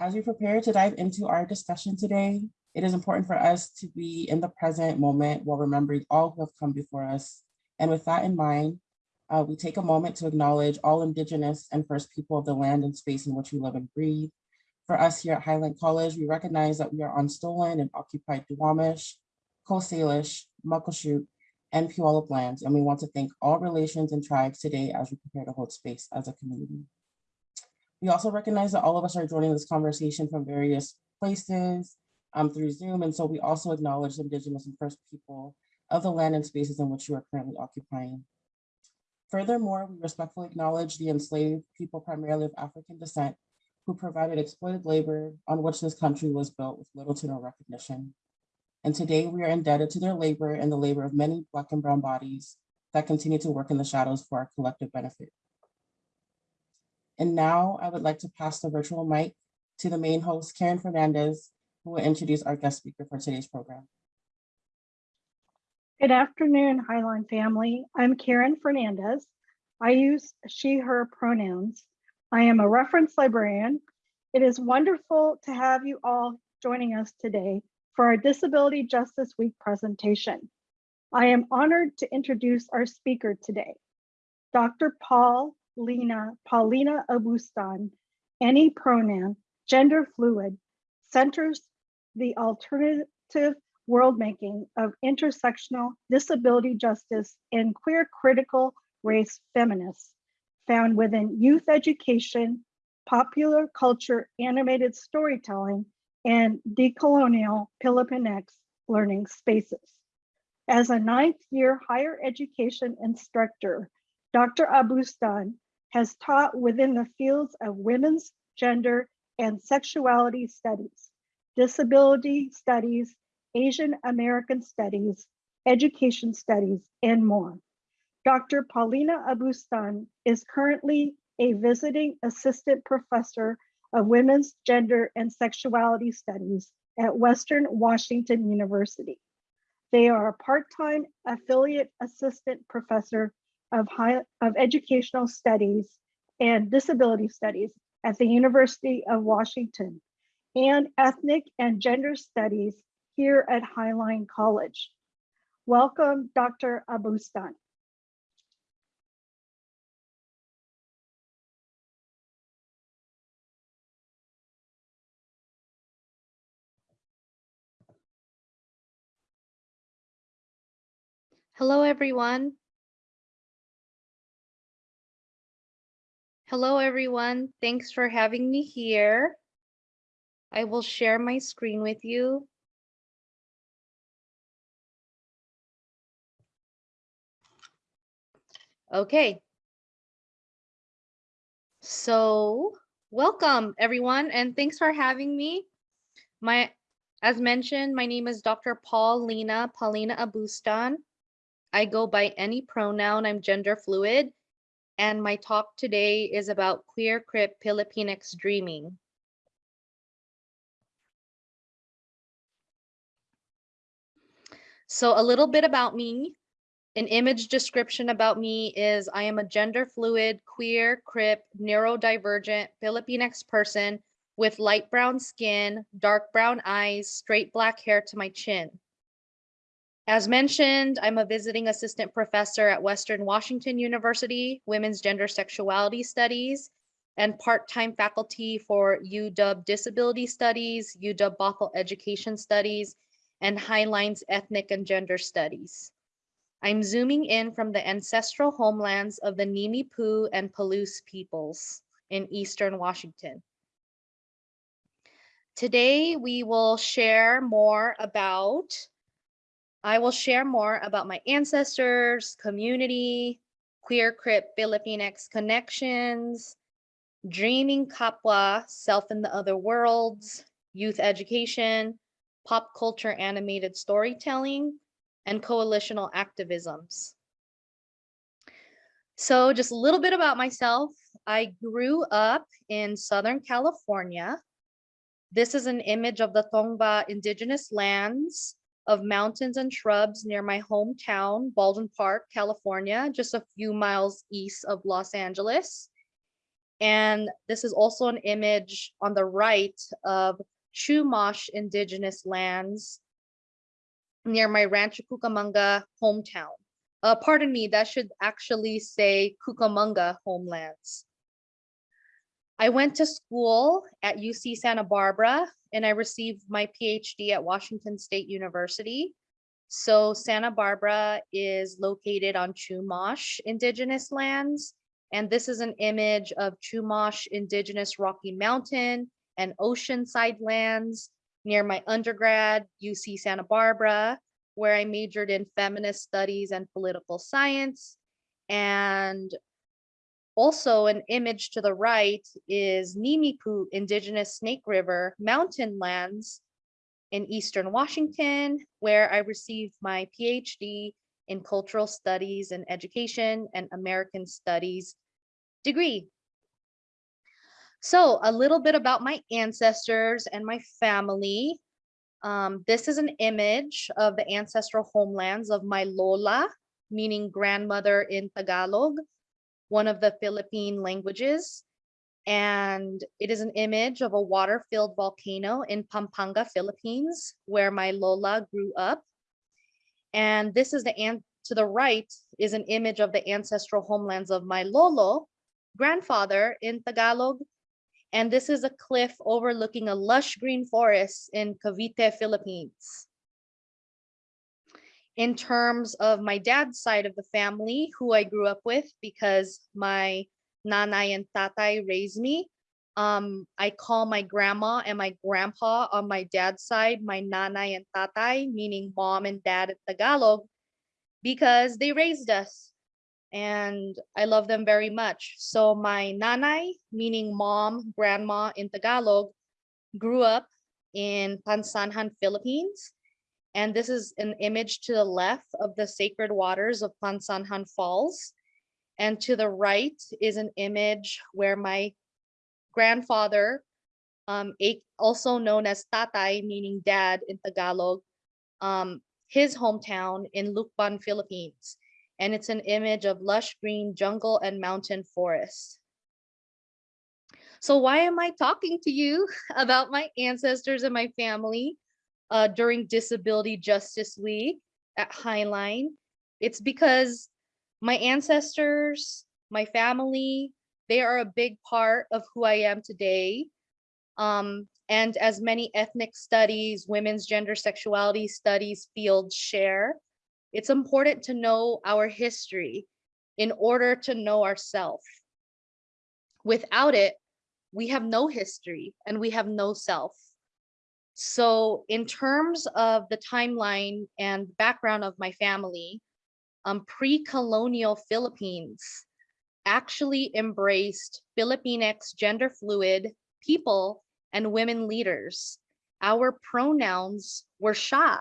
As we prepare to dive into our discussion today, it is important for us to be in the present moment while remembering all who have come before us. And with that in mind, uh, we take a moment to acknowledge all Indigenous and First People of the land and space in which we live and breathe. For us here at Highline College, we recognize that we are on stolen and occupied Duwamish, Coast Salish, Muckleshoot, and Puyallup lands, and we want to thank all relations and tribes today as we prepare to hold space as a community. We also recognize that all of us are joining this conversation from various places um, through Zoom, and so we also acknowledge the Indigenous and First People of the land and spaces in which you are currently occupying. Furthermore, we respectfully acknowledge the enslaved people primarily of African descent who provided exploited labor on which this country was built with little to no recognition. And today we are indebted to their labor and the labor of many Black and Brown bodies that continue to work in the shadows for our collective benefit. And now I would like to pass the virtual mic to the main host, Karen Fernandez, who will introduce our guest speaker for today's program. Good afternoon, Highline family. I'm Karen Fernandez. I use she, her pronouns. I am a reference librarian. It is wonderful to have you all joining us today for our Disability Justice Week presentation. I am honored to introduce our speaker today, Dr. Paul Lena, Paulina Abustan, any pronoun, gender fluid, centers the alternative world making of intersectional disability justice and queer critical race feminists found within youth education, popular culture, animated storytelling, and decolonial Filipinx learning spaces. As a ninth year higher education instructor, Dr. Abustan has taught within the fields of women's, gender, and sexuality studies, disability studies, Asian American studies, education studies, and more. Dr. Paulina Abustan is currently a visiting assistant professor of women's gender and sexuality studies at Western Washington University. They are a part-time affiliate assistant professor of, high, of educational studies and disability studies at the University of Washington and ethnic and gender studies here at Highline College. Welcome, Dr. Abustan. Hello, everyone. Hello, everyone. Thanks for having me here. I will share my screen with you. Okay. So welcome everyone and thanks for having me. My, as mentioned, my name is Dr. Paulina, Paulina Abustan. I go by any pronoun, I'm gender fluid. And my talk today is about queer crip Filipinx dreaming. So a little bit about me. An image description about me is I am a gender fluid, queer, crip, neurodivergent Filipinx person with light brown skin, dark brown eyes, straight black hair to my chin. As mentioned, I'm a visiting assistant professor at Western Washington University, Women's Gender Sexuality Studies, and part-time faculty for UW Disability Studies, UW Bothell Education Studies, and Highlines Ethnic and Gender Studies. I'm zooming in from the ancestral homelands of the Nimiipuu and Palouse peoples in Eastern Washington. Today, we will share more about, I will share more about my ancestors, community, queer crip Filipinx connections, dreaming Kapwa, self in the other worlds, youth education, pop culture animated storytelling, and coalitional activisms. So just a little bit about myself. I grew up in Southern California. This is an image of the Tongva indigenous lands of mountains and shrubs near my hometown, Baldwin Park, California, just a few miles east of Los Angeles. And this is also an image on the right of Chumash indigenous lands near my Rancho Cucamonga hometown. Uh, pardon me, that should actually say Cucamonga homelands. I went to school at UC Santa Barbara and I received my PhD at Washington State University. So Santa Barbara is located on Chumash indigenous lands. And this is an image of Chumash indigenous Rocky Mountain and Oceanside lands near my undergrad, UC Santa Barbara, where I majored in feminist studies and political science. And also an image to the right is Nimipu Indigenous Snake River mountain lands in Eastern Washington, where I received my PhD in cultural studies and education and American studies degree. So a little bit about my ancestors and my family. Um, this is an image of the ancestral homelands of my Lola, meaning grandmother in Tagalog, one of the Philippine languages. And it is an image of a water-filled volcano in Pampanga, Philippines, where my Lola grew up. And this is the, an to the right is an image of the ancestral homelands of my Lolo, grandfather in Tagalog. And this is a cliff overlooking a lush green forest in Cavite, Philippines. In terms of my dad's side of the family, who I grew up with because my nanay and tatay raised me, um, I call my grandma and my grandpa on my dad's side, my nanay and tatay, meaning mom and dad in Tagalog, because they raised us and I love them very much. So my nanay, meaning mom, grandma in Tagalog, grew up in Pagsanjan, Philippines. And this is an image to the left of the sacred waters of Pagsanjan Falls. And to the right is an image where my grandfather, um, also known as tatay, meaning dad in Tagalog, um, his hometown in Lucban, Philippines and it's an image of lush green jungle and mountain forest. So why am I talking to you about my ancestors and my family uh, during Disability Justice Week at Highline? It's because my ancestors, my family, they are a big part of who I am today. Um, and as many ethnic studies, women's gender sexuality studies fields share, it's important to know our history in order to know ourself. Without it, we have no history and we have no self. So in terms of the timeline and background of my family, um, pre-colonial Philippines actually embraced Filipinx gender fluid people and women leaders. Our pronouns were siya,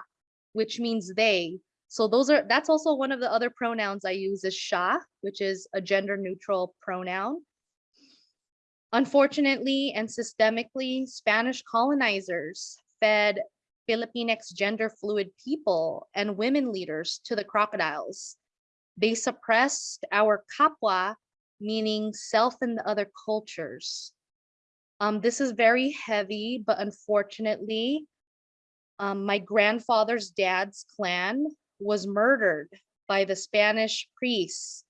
which means they, so those are, that's also one of the other pronouns I use is siya, which is a gender neutral pronoun. Unfortunately and systemically, Spanish colonizers fed Filipinx gender fluid people and women leaders to the crocodiles. They suppressed our kapwa, meaning self and the other cultures. Um, this is very heavy, but unfortunately, um, my grandfather's dad's clan was murdered by the Spanish priests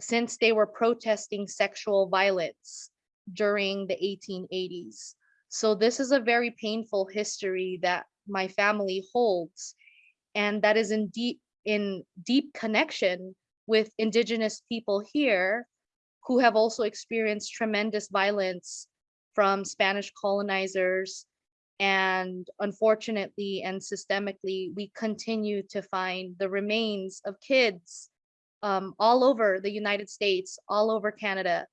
since they were protesting sexual violence during the 1880s. So this is a very painful history that my family holds and that is in deep in deep connection with indigenous people here who have also experienced tremendous violence from Spanish colonizers and unfortunately and systemically, we continue to find the remains of kids um, all over the United States, all over Canada.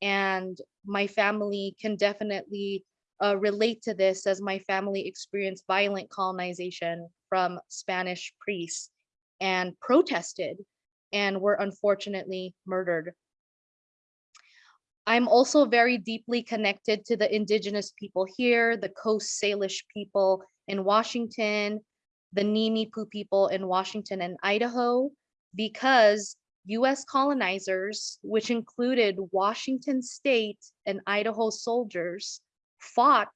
And my family can definitely uh, relate to this as my family experienced violent colonization from Spanish priests and protested and were unfortunately murdered. I'm also very deeply connected to the indigenous people here, the Coast Salish people in Washington, the Nimipu people in Washington and Idaho, because US colonizers, which included Washington state and Idaho soldiers, fought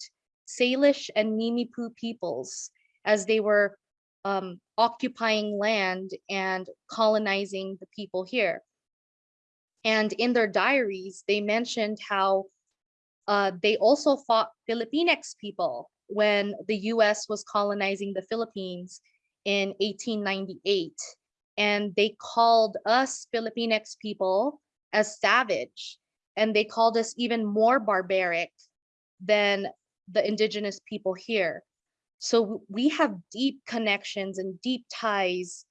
Salish and Nimipu peoples as they were um, occupying land and colonizing the people here. And in their diaries, they mentioned how uh, they also fought Filipinx people when the US was colonizing the Philippines in 1898. And they called us Filipinx people as savage. And they called us even more barbaric than the indigenous people here. So we have deep connections and deep ties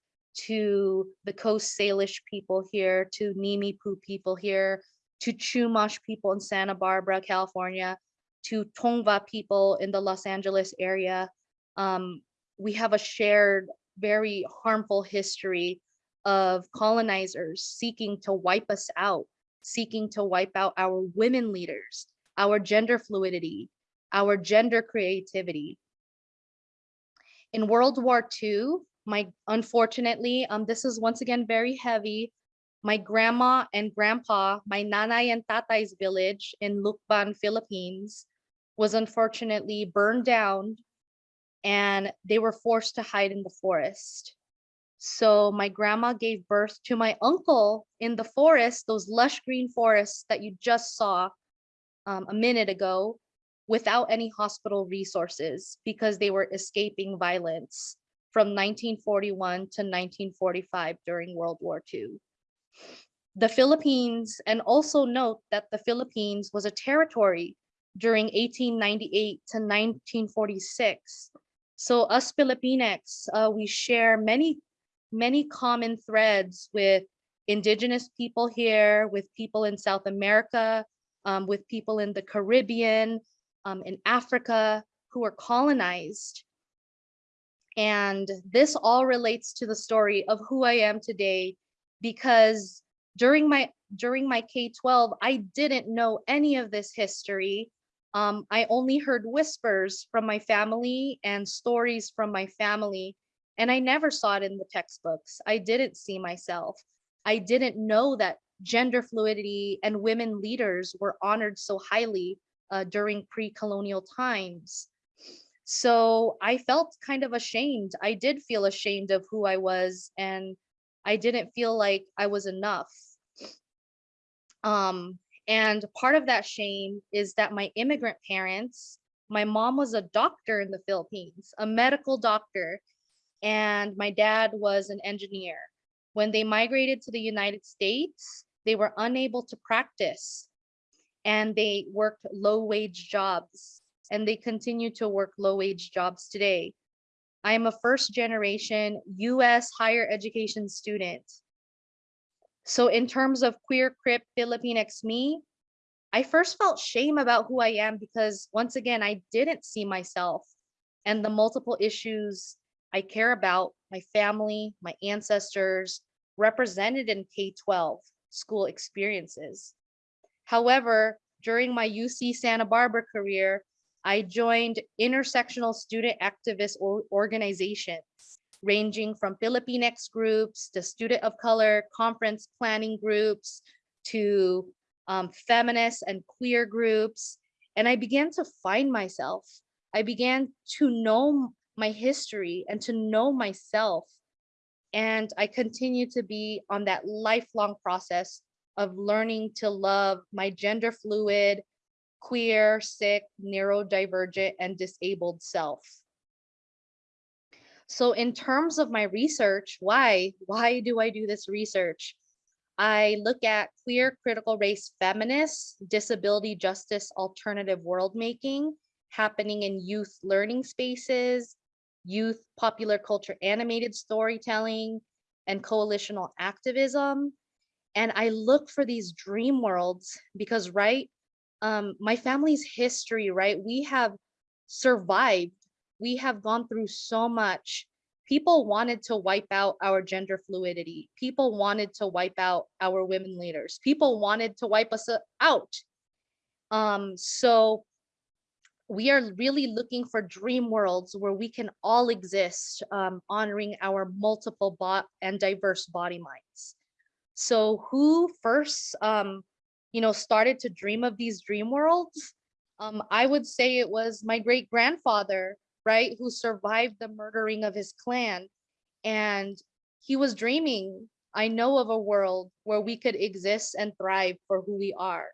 to the Coast Salish people here, to Nimi Pu people here, to Chumash people in Santa Barbara, California, to Tongva people in the Los Angeles area. Um, we have a shared, very harmful history of colonizers seeking to wipe us out, seeking to wipe out our women leaders, our gender fluidity, our gender creativity. In World War II, my unfortunately, um, this is once again very heavy. My grandma and grandpa, my nanay and tatay's village in Lucban, Philippines, was unfortunately burned down and they were forced to hide in the forest. So my grandma gave birth to my uncle in the forest, those lush green forests that you just saw um, a minute ago, without any hospital resources because they were escaping violence from 1941 to 1945 during World War II. The Philippines, and also note that the Philippines was a territory during 1898 to 1946. So us Filipinx, uh, we share many, many common threads with indigenous people here, with people in South America, um, with people in the Caribbean, um, in Africa who were colonized. And this all relates to the story of who I am today because during my during my K-12, I didn't know any of this history. Um, I only heard whispers from my family and stories from my family, and I never saw it in the textbooks. I didn't see myself. I didn't know that gender fluidity and women leaders were honored so highly uh, during pre-colonial times. So I felt kind of ashamed. I did feel ashamed of who I was and I didn't feel like I was enough. Um, and part of that shame is that my immigrant parents, my mom was a doctor in the Philippines, a medical doctor, and my dad was an engineer. When they migrated to the United States, they were unable to practice and they worked low wage jobs and they continue to work low wage jobs today. I am a first generation US higher education student. So in terms of queer, crip, Filipinx me, I first felt shame about who I am because once again, I didn't see myself and the multiple issues I care about, my family, my ancestors, represented in K-12 school experiences. However, during my UC Santa Barbara career, I joined intersectional student activist organizations, ranging from Filipinx groups to student of color conference planning groups to um, feminist and queer groups. And I began to find myself. I began to know my history and to know myself. And I continue to be on that lifelong process of learning to love my gender fluid, queer, sick, neurodivergent, and disabled self. So in terms of my research, why? Why do I do this research? I look at queer critical race feminists, disability justice alternative world making happening in youth learning spaces, youth popular culture animated storytelling, and coalitional activism, and I look for these dream worlds because, right, um, my family's history, right, we have survived. We have gone through so much. People wanted to wipe out our gender fluidity. People wanted to wipe out our women leaders. People wanted to wipe us uh, out. Um, so we are really looking for dream worlds where we can all exist, um, honoring our multiple and diverse body minds. So who first, um, you know, started to dream of these dream worlds? Um, I would say it was my great grandfather, right, who survived the murdering of his clan. And he was dreaming, I know of a world where we could exist and thrive for who we are.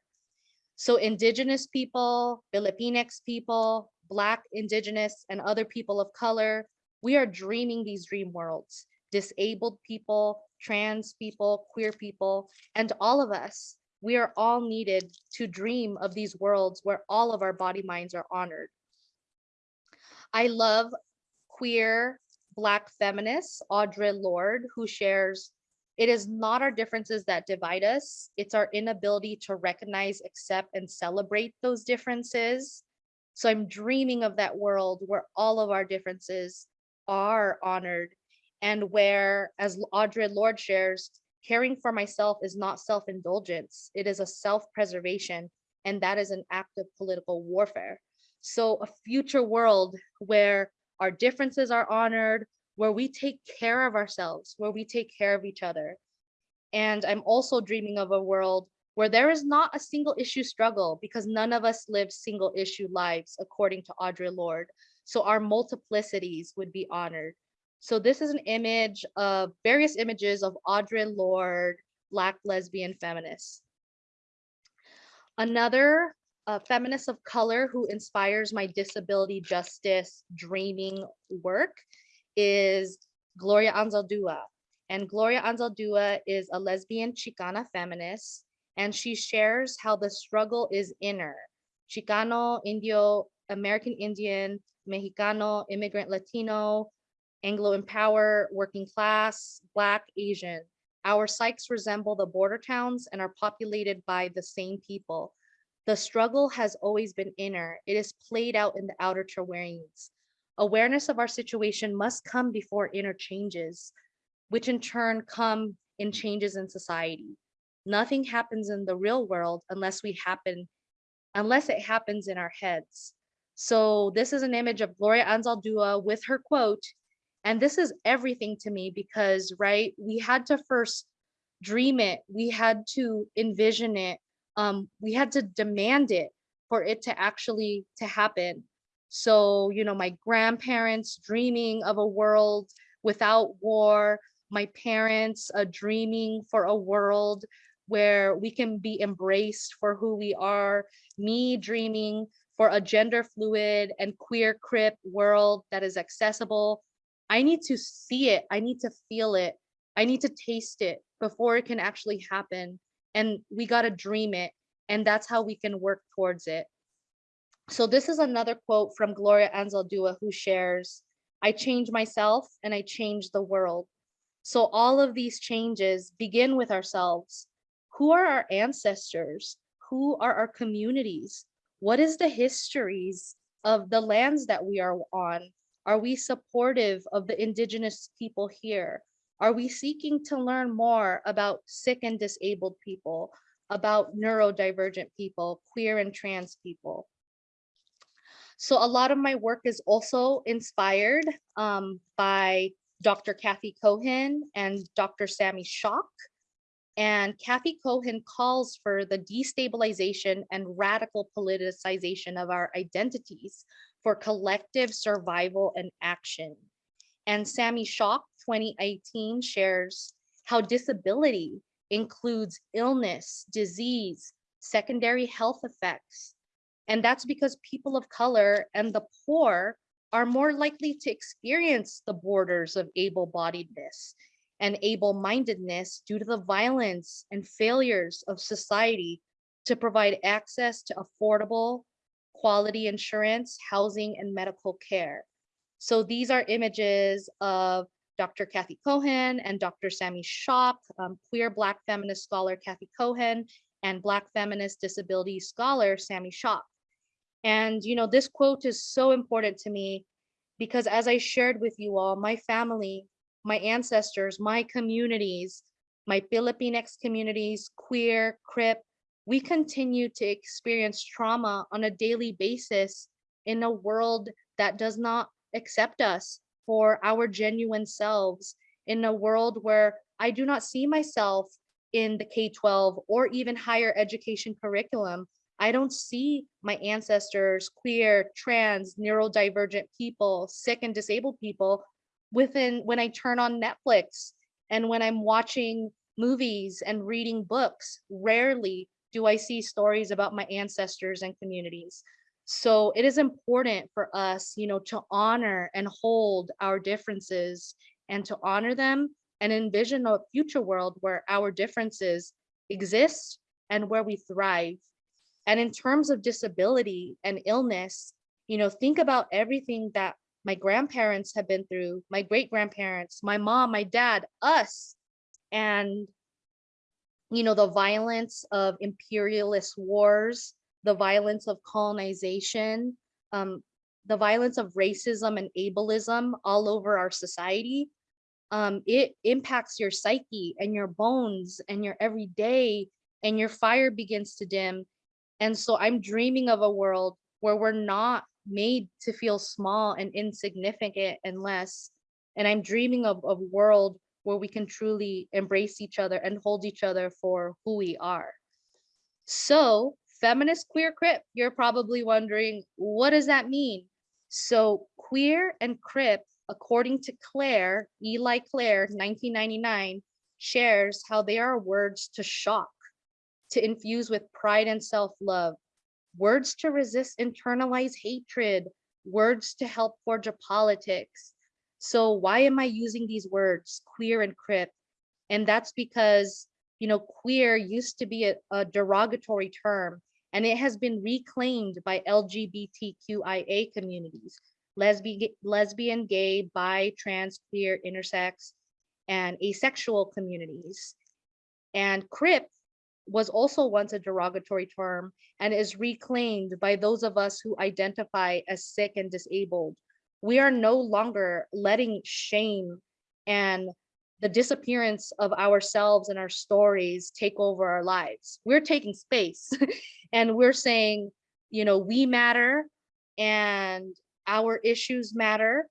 So indigenous people, Filipinx people, Black, indigenous, and other people of color, we are dreaming these dream worlds. Disabled people, trans people, queer people, and all of us, we are all needed to dream of these worlds where all of our body minds are honored. I love queer Black feminist Audre Lorde, who shares, it is not our differences that divide us, it's our inability to recognize, accept, and celebrate those differences. So I'm dreaming of that world where all of our differences are honored and where, as Audre Lorde shares, caring for myself is not self-indulgence, it is a self-preservation, and that is an act of political warfare. So a future world where our differences are honored, where we take care of ourselves, where we take care of each other. And I'm also dreaming of a world where there is not a single issue struggle because none of us live single issue lives, according to Audre Lorde. So our multiplicities would be honored. So this is an image of various images of Audre Lorde, Black lesbian feminist. Another uh, feminist of color who inspires my disability justice dreaming work is Gloria Anzaldúa. And Gloria Anzaldúa is a lesbian Chicana feminist, and she shares how the struggle is inner. Chicano, Indio, American Indian, Mexicano, immigrant Latino, Anglo Empower, working class, Black, Asian. Our psyches resemble the border towns and are populated by the same people. The struggle has always been inner. It is played out in the outer terrains. Awareness of our situation must come before inner changes, which in turn come in changes in society. Nothing happens in the real world unless we happen, unless it happens in our heads. So this is an image of Gloria Anzaldúa with her quote, and this is everything to me because, right, we had to first dream it, we had to envision it, um, we had to demand it for it to actually to happen. So, you know, my grandparents dreaming of a world without war, my parents uh, dreaming for a world where we can be embraced for who we are, me dreaming for a gender fluid and queer crip world that is accessible. I need to see it, I need to feel it, I need to taste it before it can actually happen. And we gotta dream it, and that's how we can work towards it. So this is another quote from Gloria Anzaldúa who shares, I change myself and I change the world. So all of these changes begin with ourselves. Who are our ancestors? Who are our communities? What is the histories of the lands that we are on? Are we supportive of the indigenous people here? Are we seeking to learn more about sick and disabled people, about neurodivergent people, queer and trans people? So a lot of my work is also inspired um, by Dr. Cathy Cohen and Dr. Sami Schalk. And Cathy Cohen calls for the destabilization and radical politicization of our identities for collective survival and action. And Sami Schalk 2018 shares how disability includes illness, disease, secondary health effects, and that's because people of color and the poor are more likely to experience the borders of able-bodiedness and able-mindedness due to the violence and failures of society to provide access to affordable, quality insurance, housing, and medical care. So these are images of Dr. Cathy Cohen and Dr. Sami Schalk, um, queer Black feminist scholar Cathy Cohen, and Black feminist disability scholar Sami Schalk. And, you know, this quote is so important to me because as I shared with you all, my family, my ancestors, my communities, my Filipinx communities, queer, crip, we continue to experience trauma on a daily basis in a world that does not accept us for our genuine selves, in a world where I do not see myself in the K-12 or even higher education curriculum, I don't see my ancestors, queer, trans, neurodivergent people, sick and disabled people within when I turn on Netflix and when I'm watching movies and reading books. Rarely do I see stories about my ancestors and communities. So it is important for us, you know, to honor and hold our differences and to honor them and envision a future world where our differences exist and where we thrive. And in terms of disability and illness, you know, think about everything that my grandparents have been through, my great grandparents, my mom, my dad, us, and, you know, the violence of imperialist wars, the violence of colonization, um, the violence of racism and ableism all over our society. Um, it impacts your psyche and your bones and your everyday and your fire begins to dim and so I'm dreaming of a world where we're not made to feel small and insignificant and less. And I'm dreaming of a world where we can truly embrace each other and hold each other for who we are. So feminist queer crip, you're probably wondering, what does that mean? So queer and crip, according to Clare, Eli Clare, 1999, shares how they are words to shock to infuse with pride and self-love, words to resist internalized hatred, words to help forge a politics. So why am I using these words, queer and crip? And that's because, you know, queer used to be a, a derogatory term and it has been reclaimed by LGBTQIA communities, lesbian, lesbian, gay, bi, trans, queer, intersex, and asexual communities. And crip was also once a derogatory term and is reclaimed by those of us who identify as sick and disabled. We are no longer letting shame and the disappearance of ourselves and our stories take over our lives. We're taking space and we're saying, you know, we matter and our issues matter.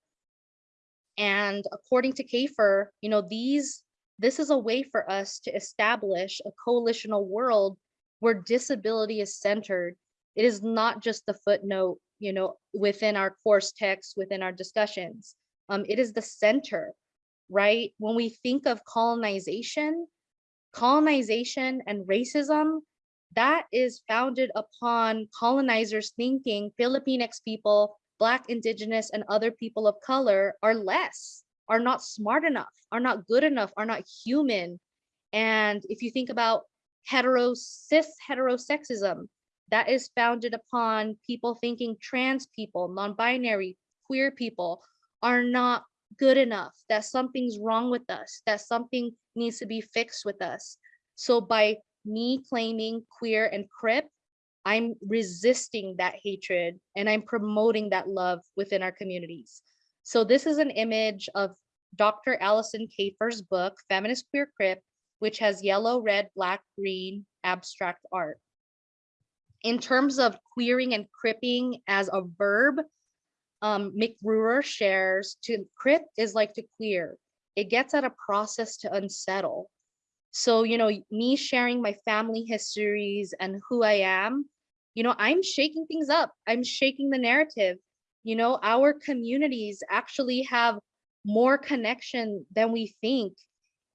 And according to Kafer, you know, these this is a way for us to establish a coalitional world where disability is centered. It is not just the footnote, you know, within our course text, within our discussions. Um, it is the center, right? When we think of colonization, colonization and racism, that is founded upon colonizers thinking Filipinx people, Black, Indigenous, and other people of color are less are not smart enough, are not good enough, are not human. And if you think about hetero, cis heterosexism, that is founded upon people thinking trans people, non-binary, queer people are not good enough, that something's wrong with us, that something needs to be fixed with us. So by me claiming queer and crip, I'm resisting that hatred and I'm promoting that love within our communities. So this is an image of Dr. Alison Kafer's book, Feminist Queer Crip, which has yellow, red, black, green abstract art. In terms of queering and cripping as a verb, um, shares to crip is like to queer. It gets at a process to unsettle. So, you know, me sharing my family histories and who I am, you know, I'm shaking things up. I'm shaking the narrative you know our communities actually have more connection than we think.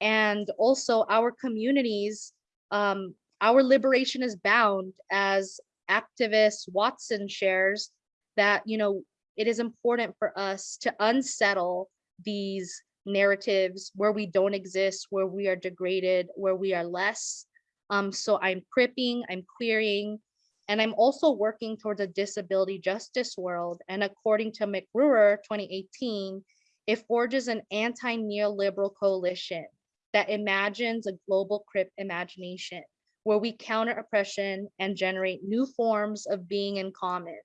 And also our communities um, our liberation is bound as activist watson shares that you know it is important for us to unsettle these narratives where we don't exist where we are degraded where we are less. Um, so i'm cripping i'm queering and I'm also working towards a disability justice world. And according to McRuer 2018, it forges an anti-neoliberal coalition that imagines a global crip imagination where we counter oppression and generate new forms of being in common.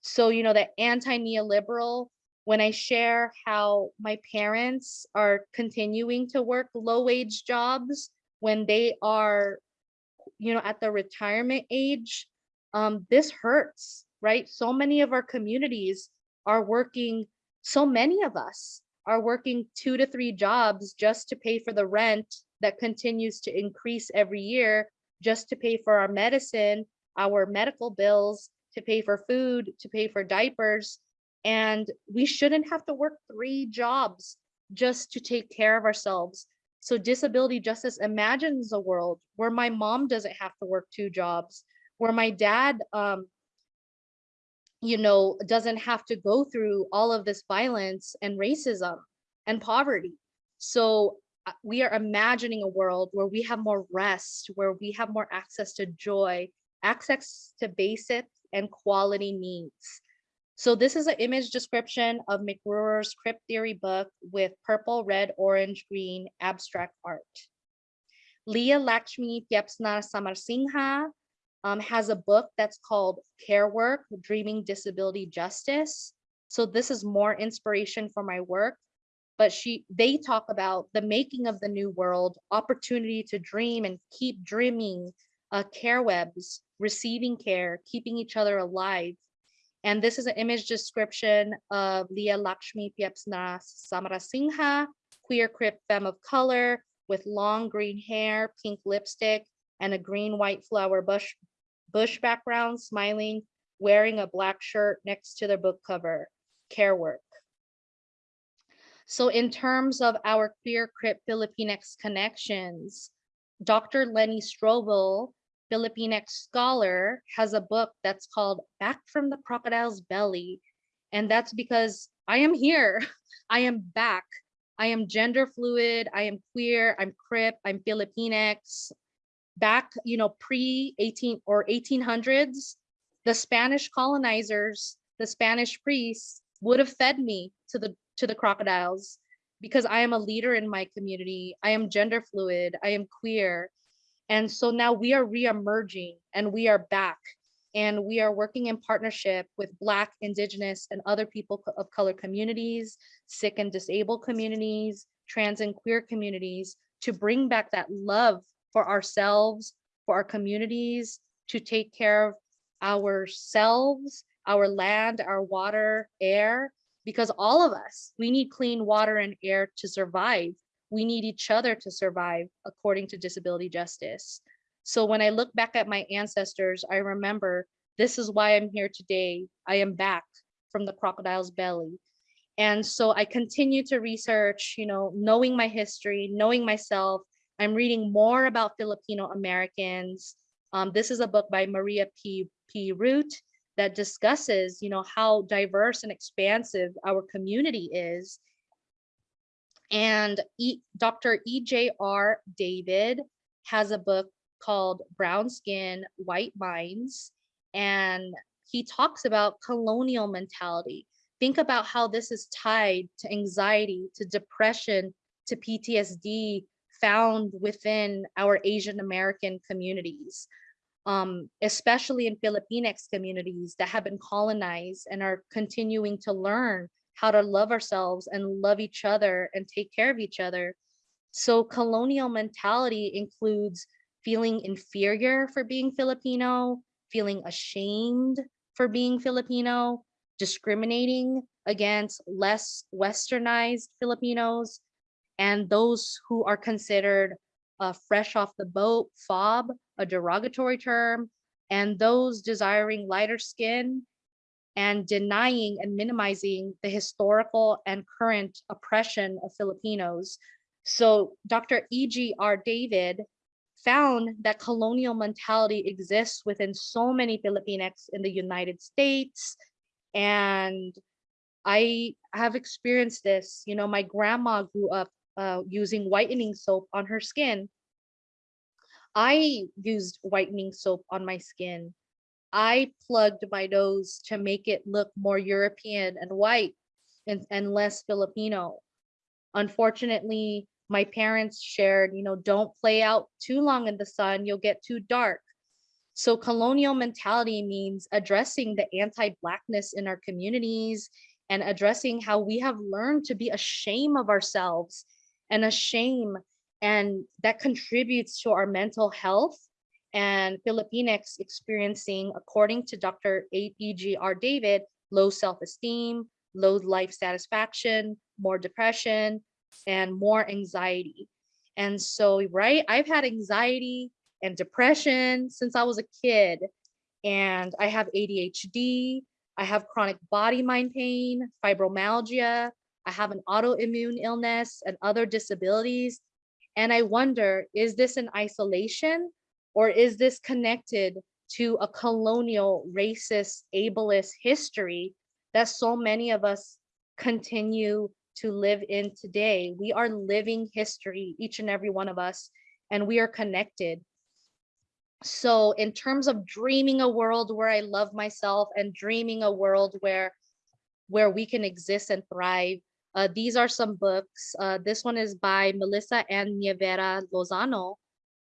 So, you know, the anti-neoliberal, when I share how my parents are continuing to work low wage jobs when they are, you know, at the retirement age, um, this hurts, right? So many of our communities are working, so many of us are working two to three jobs just to pay for the rent that continues to increase every year just to pay for our medicine, our medical bills, to pay for food, to pay for diapers. And we shouldn't have to work three jobs just to take care of ourselves. So disability justice imagines a world where my mom doesn't have to work two jobs, where my dad, um, you know, doesn't have to go through all of this violence and racism and poverty. So uh, we are imagining a world where we have more rest, where we have more access to joy, access to basic and quality needs. So this is an image description of McRuer's Crip Theory book with purple, red, orange, green abstract art. Leah Lakshmi Piepzna-Samarasinha um, has a book that's called Care Work, Dreaming Disability Justice. So this is more inspiration for my work, but she they talk about the making of the new world, opportunity to dream and keep dreaming, uh, care webs, receiving care, keeping each other alive. And this is an image description of Leah Lakshmi Piepzna-Samarasinha, queer crip femme of color with long green hair, pink lipstick, and a green white flower bush, bush background, smiling, wearing a black shirt next to their book cover, care work. So in terms of our queer crip Filipinx connections, Dr. Leny Strobel Filipinx scholar has a book that's called Back from the Crocodile's Belly. And that's because I am here. I am back. I am gender fluid. I am queer. I'm crip. I'm Filipinx. Back, you know, pre 18 or 1800s, the Spanish colonizers, the Spanish priests would have fed me to the to the crocodiles because I am a leader in my community. I am gender fluid. I am queer. And so now we are re-emerging and we are back and we are working in partnership with Black, Indigenous, and other people of color communities, sick and disabled communities, trans and queer communities to bring back that love for ourselves, for our communities, to take care of ourselves, our land, our water, air, because all of us, we need clean water and air to survive we need each other to survive according to disability justice. So when I look back at my ancestors, I remember this is why I'm here today. I am back from the crocodile's belly. And so I continue to research, you know, knowing my history, knowing myself. I'm reading more about Filipino Americans. Um, this is a book by Maria P. P. Root that discusses, you know, how diverse and expansive our community is and e, Dr. E.J.R. David has a book called Brown Skin, White Minds. And he talks about colonial mentality. Think about how this is tied to anxiety, to depression, to PTSD found within our Asian American communities, um, especially in Filipinx communities that have been colonized and are continuing to learn how to love ourselves and love each other and take care of each other. So colonial mentality includes feeling inferior for being Filipino, feeling ashamed for being Filipino, discriminating against less westernized Filipinos, and those who are considered uh, fresh off the boat, FOB, a derogatory term, and those desiring lighter skin and denying and minimizing the historical and current oppression of Filipinos. So Dr. E.J.R. David found that colonial mentality exists within so many Filipinx in the United States. And I have experienced this. You know, my grandma grew up uh, using whitening soap on her skin. I used whitening soap on my skin. I plugged my nose to make it look more European and white and, and less Filipino. Unfortunately, my parents shared, you know, don't play out too long in the sun, you'll get too dark. So colonial mentality means addressing the anti-blackness in our communities and addressing how we have learned to be ashamed of ourselves and a shame. and that contributes to our mental health and Filipinx experiencing, according to Dr. E.J.R. David, low self-esteem, low life satisfaction, more depression, and more anxiety. And so, right, I've had anxiety and depression since I was a kid. And I have ADHD, I have chronic body mind pain, fibromyalgia, I have an autoimmune illness and other disabilities. And I wonder, is this an isolation or is this connected to a colonial, racist, ableist history that so many of us continue to live in today? We are living history, each and every one of us, and we are connected. So in terms of dreaming a world where I love myself and dreaming a world where where we can exist and thrive, uh, these are some books. Uh, this one is by Melissa and Nievera Lozano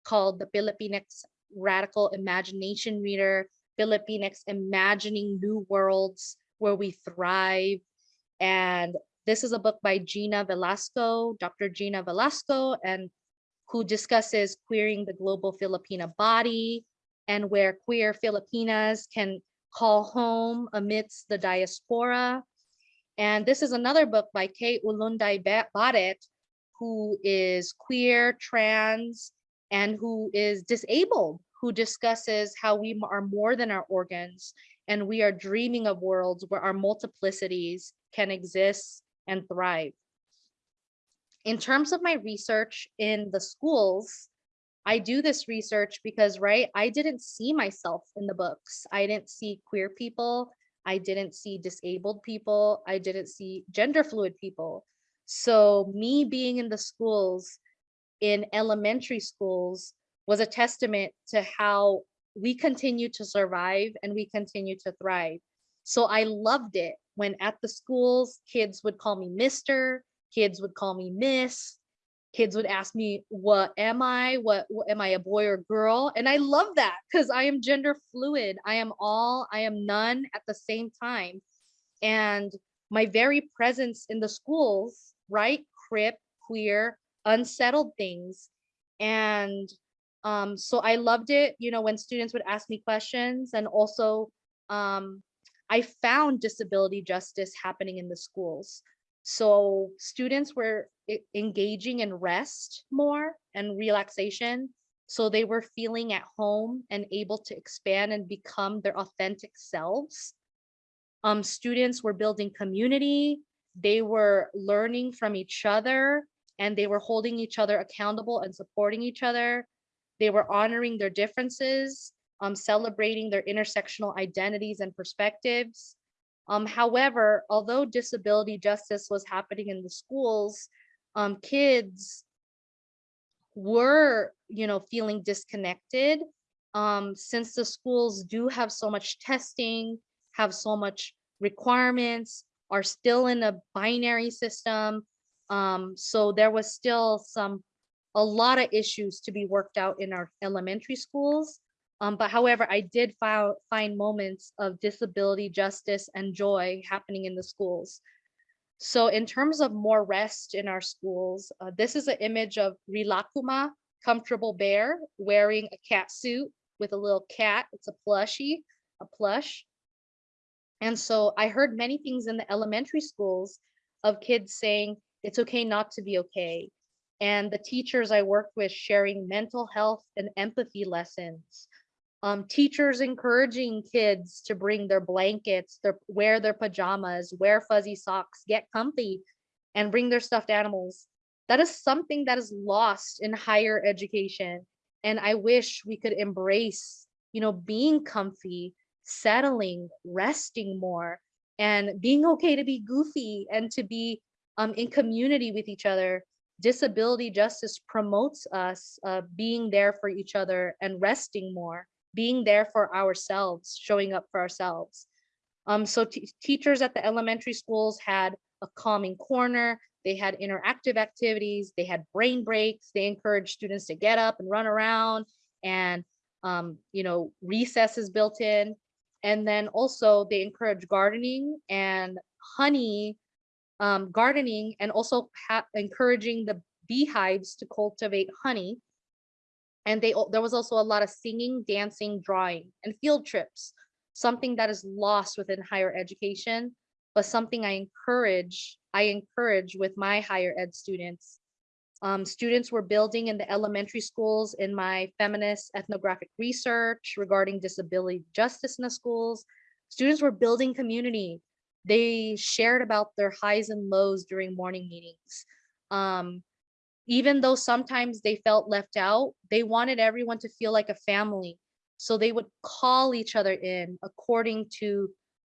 called The Filipinx Radical Imagination Reader, Filipinx Imagining New Worlds Where We Thrive. And this is a book by Gina Velasco, Dr. Gina Velasco, and who discusses queering the global Filipina body and where queer Filipinas can call home amidst the diaspora. And this is another book by Kay Ulanday Ba- Barrett, who is queer, trans, and who is disabled, who discusses how we are more than our organs and we are dreaming of worlds where our multiplicities can exist and thrive. In terms of my research in the schools, I do this research because, right, I didn't see myself in the books. I didn't see queer people. I didn't see disabled people. I didn't see gender fluid people. So me being in the schools, in elementary schools, was a testament to how we continue to survive and we continue to thrive. So I loved it when at the schools, kids would call me Mr., kids would call me Miss, kids would ask me, what am I? What, what am I a boy or girl? And I love that because I am gender fluid. I am all, I am none at the same time. And my very presence in the schools, right? Crip, queer, unsettled things. And um, so I loved it, you know, when students would ask me questions and also um, I found disability justice happening in the schools. So students were engaging in rest more and relaxation. So they were feeling at home and able to expand and become their authentic selves. Um, students were building community. They were learning from each other and they were holding each other accountable and supporting each other. They were honoring their differences, um, celebrating their intersectional identities and perspectives. Um, however, although disability justice was happening in the schools, um, kids were, you know, feeling disconnected um, since the schools do have so much testing, have so much requirements, are still in a binary system. Um, so there was still some, a lot of issues to be worked out in our elementary schools. Um, but however, I did find, find moments of disability justice and joy happening in the schools. So in terms of more rest in our schools, uh, this is an image of Rilakuma, comfortable bear, wearing a cat suit with a little cat. It's a plushie, a plush. And so I heard many things in the elementary schools of kids saying, it's okay not to be okay. And the teachers I worked with sharing mental health and empathy lessons um, teachers encouraging kids to bring their blankets, their wear their pajamas, wear fuzzy socks, get comfy, and bring their stuffed animals. That is something that is lost in higher education. And I wish we could embrace, you know, being comfy, settling, resting more, and being okay to be goofy and to be um, in community with each other. Disability justice promotes us uh, being there for each other and resting more being there for ourselves, showing up for ourselves. Um, so teachers at the elementary schools had a calming corner, they had interactive activities, they had brain breaks, they encouraged students to get up and run around and um, you know, recesses built in. And then also they encourage gardening and honey um, gardening and also encouraging the beehives to cultivate honey and they there was also a lot of singing dancing drawing and field trips something that is lost within higher education but something i encourage i encourage with my higher ed students Um, students were building in the elementary schools in my feminist ethnographic research regarding disability justice in the schools. Students were building community. They shared about their highs and lows during morning meetings. Um, even though sometimes they felt left out, they wanted everyone to feel like a family. So they would call each other in according to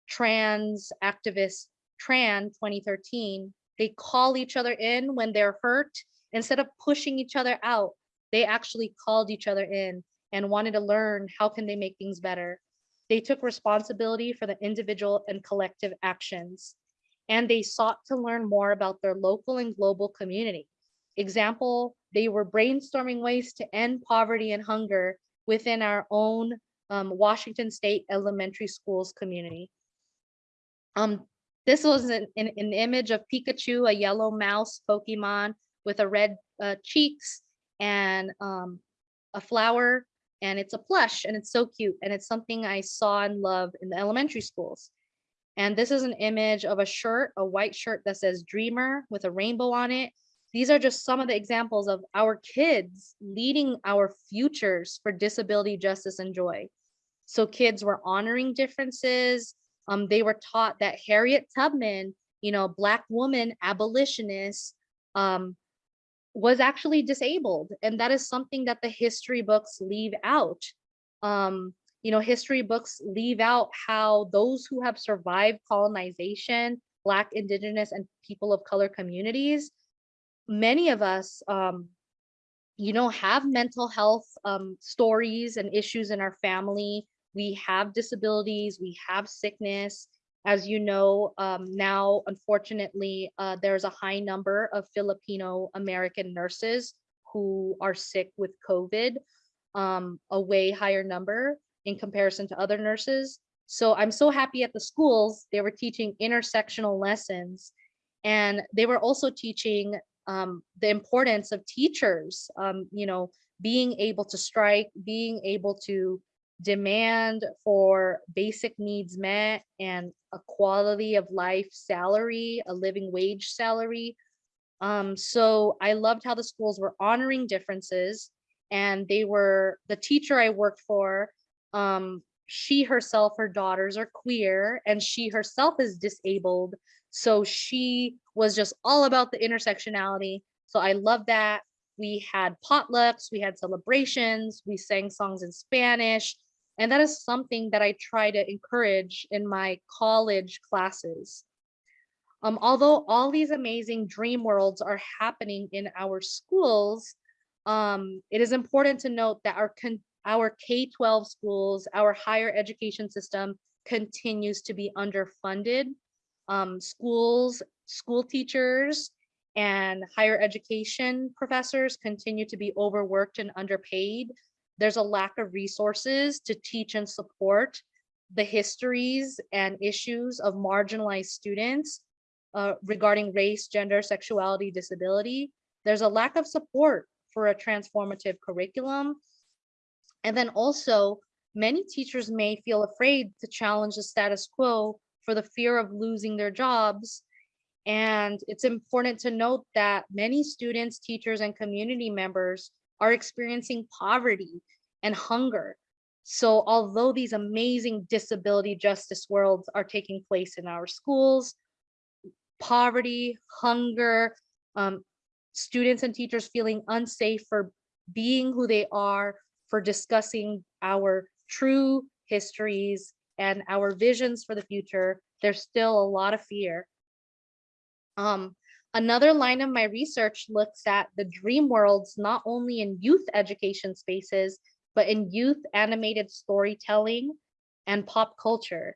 trans activist Tran 2013. They call each other in when they're hurt instead of pushing each other out. They actually called each other in and wanted to learn how can they make things better. They took responsibility for the individual and collective actions. And they sought to learn more about their local and global community. Example, they were brainstorming ways to end poverty and hunger within our own um, Washington State elementary schools community. Um, this was an, an, an image of Pikachu, a yellow mouse Pokemon with a red uh, cheeks and um, a flower and it's a plush and it's so cute and it's something I saw and love in the elementary schools. And this is an image of a shirt, a white shirt that says dreamer with a rainbow on it. These are just some of the examples of our kids leading our futures for disability justice and joy. So kids were honoring differences. Um, they were taught that Harriet Tubman, you know, black woman abolitionist, um, was actually disabled. And that is something that the history books leave out. Um, you know, history books leave out how those who have survived colonization, Black, Indigenous, and people of color communities, many of us, um, you know, have mental health um, stories and issues in our family. We have disabilities, we have sickness, as you know, um, now, unfortunately, uh, there's a high number of Filipino American nurses who are sick with COVID, um, a way higher number in comparison to other nurses. So I'm so happy at the schools, they were teaching intersectional lessons and they were also teaching um, the importance of teachers, um, you know, being able to strike, being able to demand for basic needs met and a quality of life salary, a living wage salary. Um, so I loved how the schools were honoring differences and they were, the teacher I worked for, um, she herself, her daughters are queer and she herself is disabled. So she was just all about the intersectionality. So I love that. We had potlucks, we had celebrations, we sang songs in Spanish, and that is something that I try to encourage in my college classes. Um, although all these amazing dream worlds are happening in our schools, um, it is important to note that our, our K-12 schools, our higher education system continues to be underfunded. Um, schools, school teachers, and higher education professors continue to be overworked and underpaid there's a lack of resources to teach and support the histories and issues of marginalized students uh, regarding race, gender, sexuality, disability. There's a lack of support for a transformative curriculum. And then also, many teachers may feel afraid to challenge the status quo for the fear of losing their jobs. And it's important to note that many students, teachers, and community members are experiencing poverty and hunger. So although these amazing disability justice worlds are taking place in our schools, poverty, hunger, um, students and teachers feeling unsafe for being who they are, for discussing our true histories and our visions for the future, there's still a lot of fear. Um, Another line of my research looks at the dream worlds, not only in youth education spaces, but in youth animated storytelling and pop culture.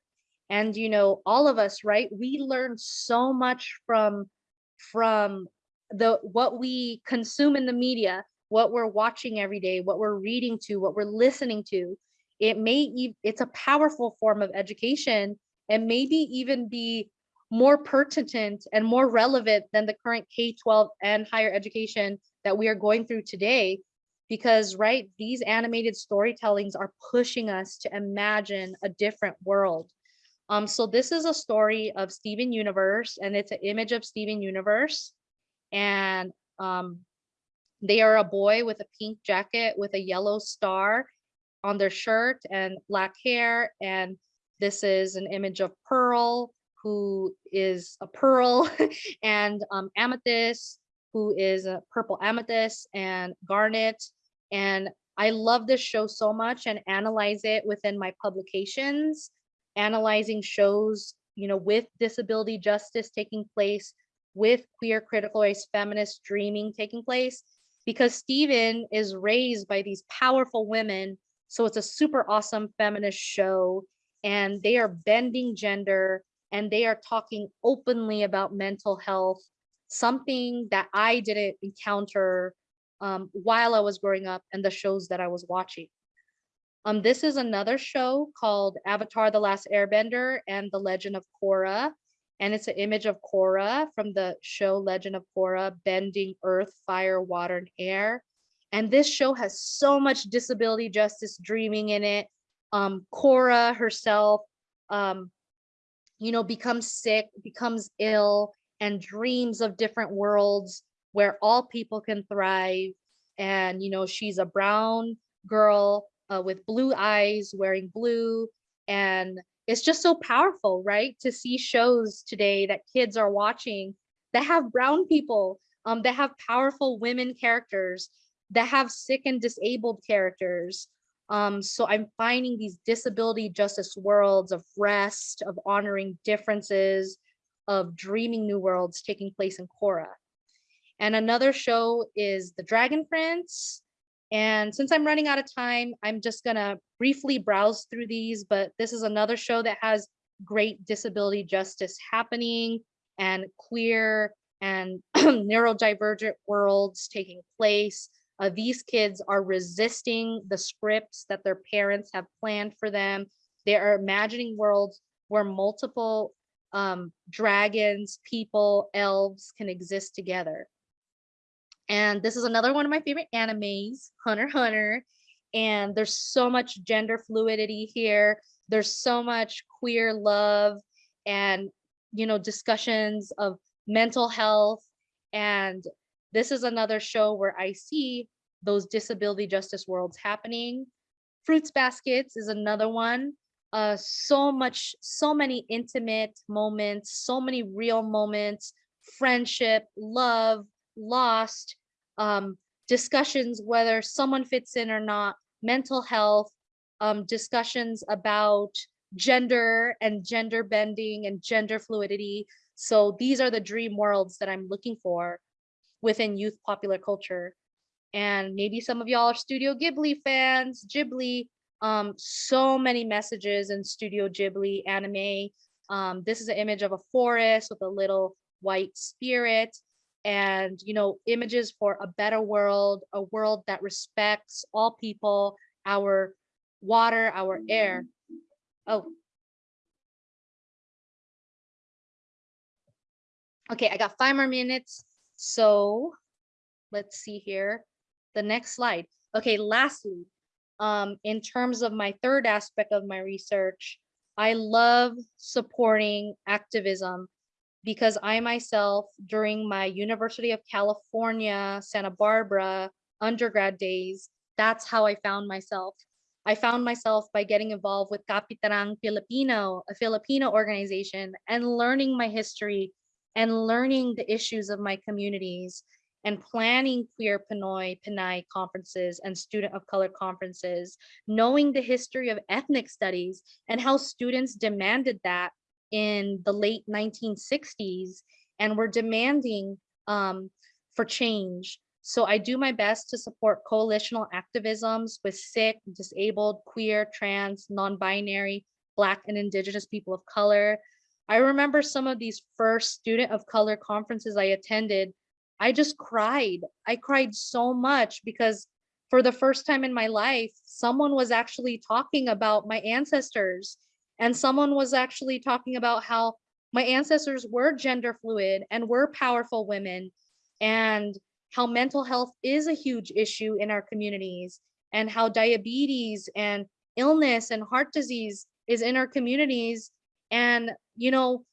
And, you know, all of us, right, we learn so much from, from the what we consume in the media, what we're watching every day, what we're reading to, what we're listening to. It may, it's a powerful form of education and maybe even be more pertinent and more relevant than the current K-12 and higher education that we are going through today. Because, right, these animated storytellings are pushing us to imagine a different world. Um, so this is a story of Steven Universe, and it's an image of Steven Universe. And um, They are a boy with a pink jacket with a yellow star on their shirt and black hair. And this is an image of Pearl, who is a pearl, and um, Amethyst, who is a purple amethyst, and Garnet. And I love this show so much and analyze it within my publications, analyzing shows, you know, with disability justice taking place, with queer critical race feminist dreaming taking place, because Steven is raised by these powerful women. So it's a super awesome feminist show and they are bending gender and they are talking openly about mental health, something that I didn't encounter um, while I was growing up and the shows that I was watching. Um, this is another show called Avatar The Last Airbender and The Legend of Korra. And it's an image of Korra from the show Legend of Korra, bending earth, fire, water, and air. And this show has so much disability justice dreaming in it. Um, Korra herself, um, you know, becomes sick, becomes ill, and dreams of different worlds where all people can thrive. And, you know, she's a brown girl uh, with blue eyes, wearing blue. And it's just so powerful, right? To see shows today that kids are watching that have brown people, um, that have powerful women characters, that have sick and disabled characters. Um, so I'm finding these disability justice worlds of rest, of honoring differences, of dreaming new worlds taking place in Korra. And another show is The Dragon Prince. And since I'm running out of time, I'm just gonna briefly browse through these, but this is another show that has great disability justice happening and queer and neurodivergent worlds taking place. Uh, these kids are resisting the scripts that their parents have planned for them. They are imagining worlds where multiple um, dragons, people, elves can exist together. And this is another one of my favorite animes, Hunter Hunter. And there's so much gender fluidity here. There's so much queer love and, you know, discussions of mental health. And this is another show where I see those disability justice worlds happening. Fruits Baskets is another one. Uh, so much, so many intimate moments, so many real moments, friendship, love, lost, um, discussions whether someone fits in or not, mental health, um, discussions about gender and gender bending and gender fluidity. So these are the dream worlds that I'm looking for within youth popular culture. And maybe some of y'all are Studio Ghibli fans, Ghibli, um, so many messages in Studio Ghibli anime. Um, this is an image of a forest with a little white spirit and you know images for a better world a world that respects all people our water our air. Oh. Okay i got five more minutes so let's see here. The next slide. Okay lastly um in terms of my third aspect of my research i love supporting activism because I myself, during my University of California, Santa Barbara undergrad days, that's how I found myself. I found myself by getting involved with Kapatirang Filipino, a Filipino organization, and learning my history and learning the issues of my communities and planning queer Pinoy, Pinay conferences and student of color conferences, knowing the history of ethnic studies and how students demanded that in the late 1960s and were demanding um, for change. So I do my best to support coalitional activisms with sick, disabled, queer, trans, non-binary, Black and Indigenous people of color. I remember some of these first student of color conferences I attended, I just cried. I cried so much because for the first time in my life, someone was actually talking about my ancestors and someone was actually talking about how my ancestors were gender fluid and were powerful women and how mental health is a huge issue in our communities and how diabetes and illness and heart disease is in our communities. And, you know,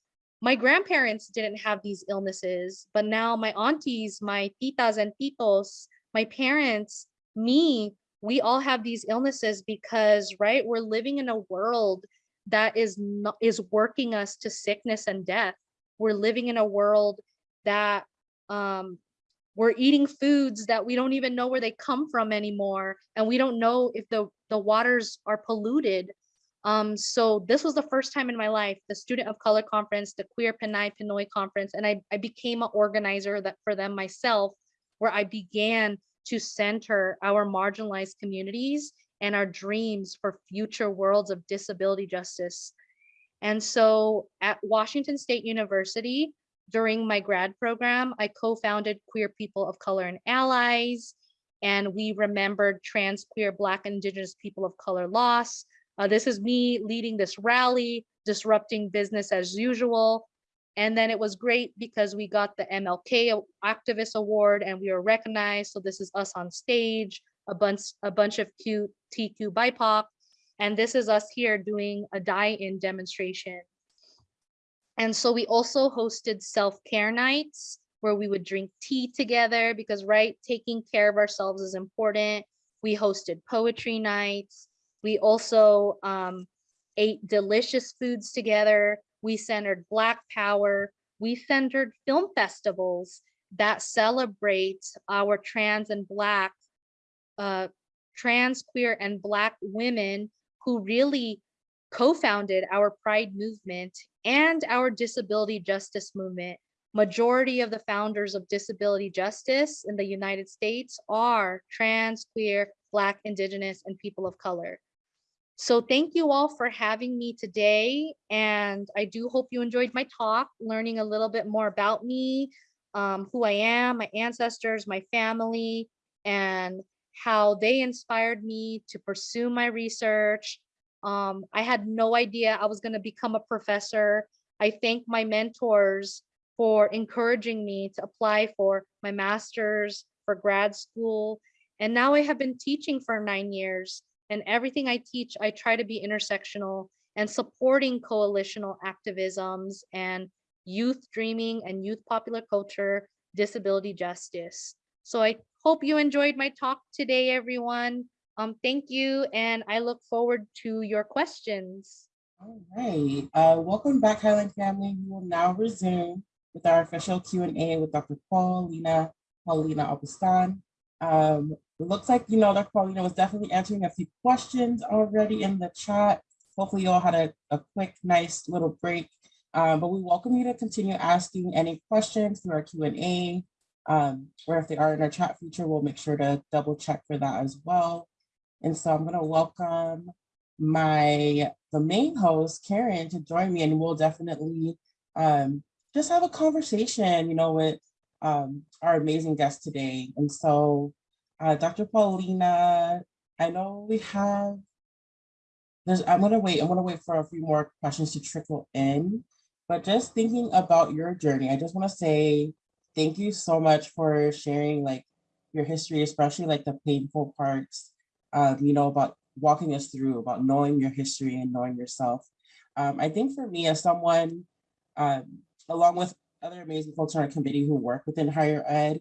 my grandparents didn't have these illnesses, but now my aunties, my titas and titos, my parents, me, we all have these illnesses because, right, we're living in a world that is not is working us to sickness and death. We're living in a world that um we're eating foods that we don't even know where they come from anymore and we don't know if the the waters are polluted um so this was the first time in my life the student of color conference the queer Pinay pinoy conference and i i became an organizer that for them myself where i began to center our marginalized communities and our dreams for future worlds of disability justice and so at washington state university during my grad program, I co-founded Queer People of Color and Allies, and we remembered trans, queer, Black, Indigenous people of color loss. Uh, this is me leading this rally, disrupting business as usual. And then it was great because we got the MLK Activist Award and we were recognized. So this is us on stage, a bunch, a bunch of cute TQ BIPOC. And this is us here doing a die-in demonstration and so we also hosted self-care nights where we would drink tea together because, right, taking care of ourselves is important. We hosted poetry nights. We also um, ate delicious foods together. We centered Black Power. We centered film festivals that celebrate our trans and Black, uh, trans, queer, and Black women who really co-founded our Pride movement and our disability justice movement. Majority of the founders of disability justice in the United States are trans, queer, Black, Indigenous, and people of color. So thank you all for having me today. And I do hope you enjoyed my talk, learning a little bit more about me, um, who I am, my ancestors, my family, and how they inspired me to pursue my research, um, I had no idea I was going to become a professor. I thank my mentors for encouraging me to apply for my master's, for grad school. And now I have been teaching for nine years. And everything I teach, I try to be intersectional and supporting coalitional activisms and youth dreaming and youth popular culture, disability justice. So I hope you enjoyed my talk today, everyone. Um, thank you, and I look forward to your questions. All right, uh, welcome back Highline family. We will now resume with our official Q&A with Dr. Paulina, Paulina Abustan. Um, it looks like, you know, Dr. Paulina was definitely answering a few questions already in the chat. Hopefully you all had a, a quick, nice little break, um, but we welcome you to continue asking any questions through our Q&A, um, or if they are in our chat feature, we'll make sure to double check for that as well. And so I'm gonna welcome my, the main host, Karen, to join me and we'll definitely um, just have a conversation, you know, with um, our amazing guest today. And so uh, Dr. Paulina, I know we have, there's, I'm gonna wait, I'm gonna wait for a few more questions to trickle in, but just thinking about your journey, I just wanna say thank you so much for sharing like your history, especially like the painful parts um, you know, about walking us through, about knowing your history and knowing yourself. Um, I think for me as someone, um, along with other amazing folks on our committee who work within higher ed,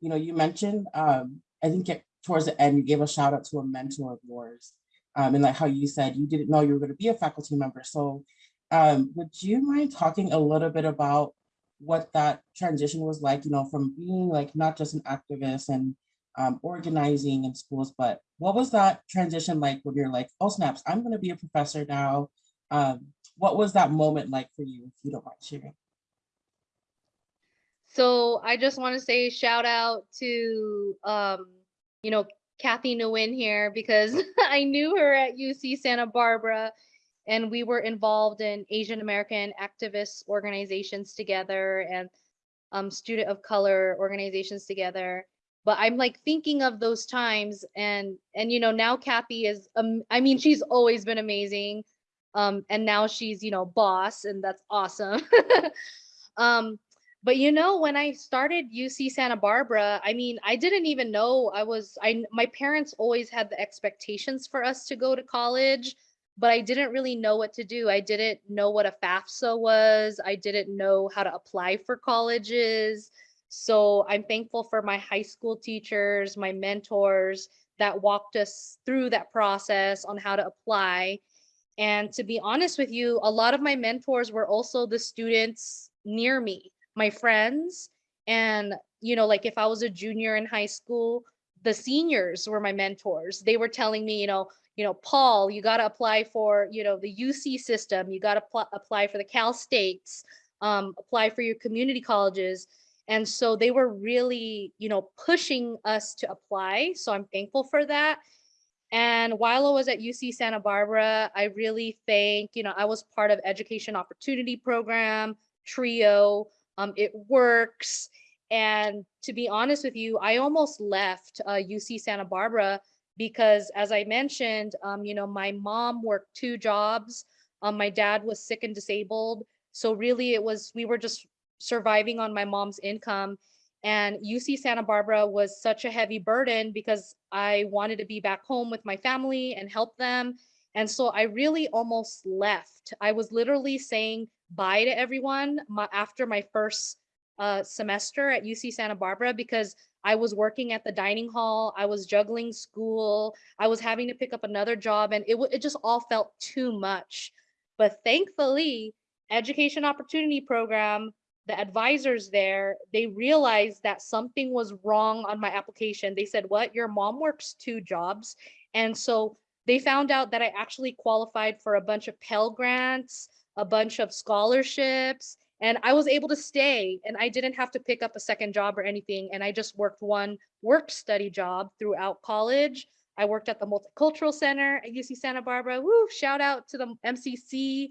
you know, you mentioned, um, I think it, towards the end, you gave a shout out to a mentor of yours. Um, and like how you said, you didn't know you were gonna be a faculty member. So um, would you mind talking a little bit about what that transition was like, you know, from being like not just an activist and um, organizing in schools, but what was that transition like when you're like, oh snaps, I'm gonna be a professor now. Um, what was that moment like for you, if you don't mind sharing? So I just want to say shout out to, um, you know, Kathy Nguyen here because I knew her at UC Santa Barbara and we were involved in Asian American activist organizations together and um, student of color organizations together. But i'm like thinking of those times and and you know now kathy is um i mean she's always been amazing. Um and now she's you know boss and that's awesome. Um but you know when i started uc santa barbara i mean i didn't even know i was i my parents always had the expectations for us to go to college but i didn't really know what to do i didn't know what a fafsa was i didn't know how to apply for colleges So I'm thankful for my high school teachers, my mentors that walked us through that process on how to apply. And to be honest with you, a lot of my mentors were also the students near me, my friends. And, you know, like if I was a junior in high school, the seniors were my mentors. They were telling me, you know, you know, Paul, you got to apply for, you know, the UC system. You got to apply for the Cal States, um, apply for your community colleges. And so they were really, you know, pushing us to apply. So I'm thankful for that. And while I was at UC Santa Barbara, I really thank, you know, I was part of Education Opportunity Program, TRIO, um, it works. And to be honest with you, I almost left uh, UC Santa Barbara because as I mentioned, um, you know, my mom worked two jobs. Um, my dad was sick and disabled. So really it was, we were just surviving on my mom's income. And UC Santa Barbara was such a heavy burden because I wanted to be back home with my family and help them. And so I really almost left. I was literally saying bye to everyone my, after my first uh, semester at UC Santa Barbara because I was working at the dining hall. I was juggling school. I was having to pick up another job and it, it just all felt too much. But thankfully, Education Opportunity Program the advisors there, they realized that something was wrong on my application. They said, what, your mom works two jobs. And so they found out that I actually qualified for a bunch of Pell Grants, a bunch of scholarships, and I was able to stay and I didn't have to pick up a second job or anything. And I just worked one work study job throughout college. I worked at the Multicultural Center at UC Santa Barbara. Woo, shout out to the MCC.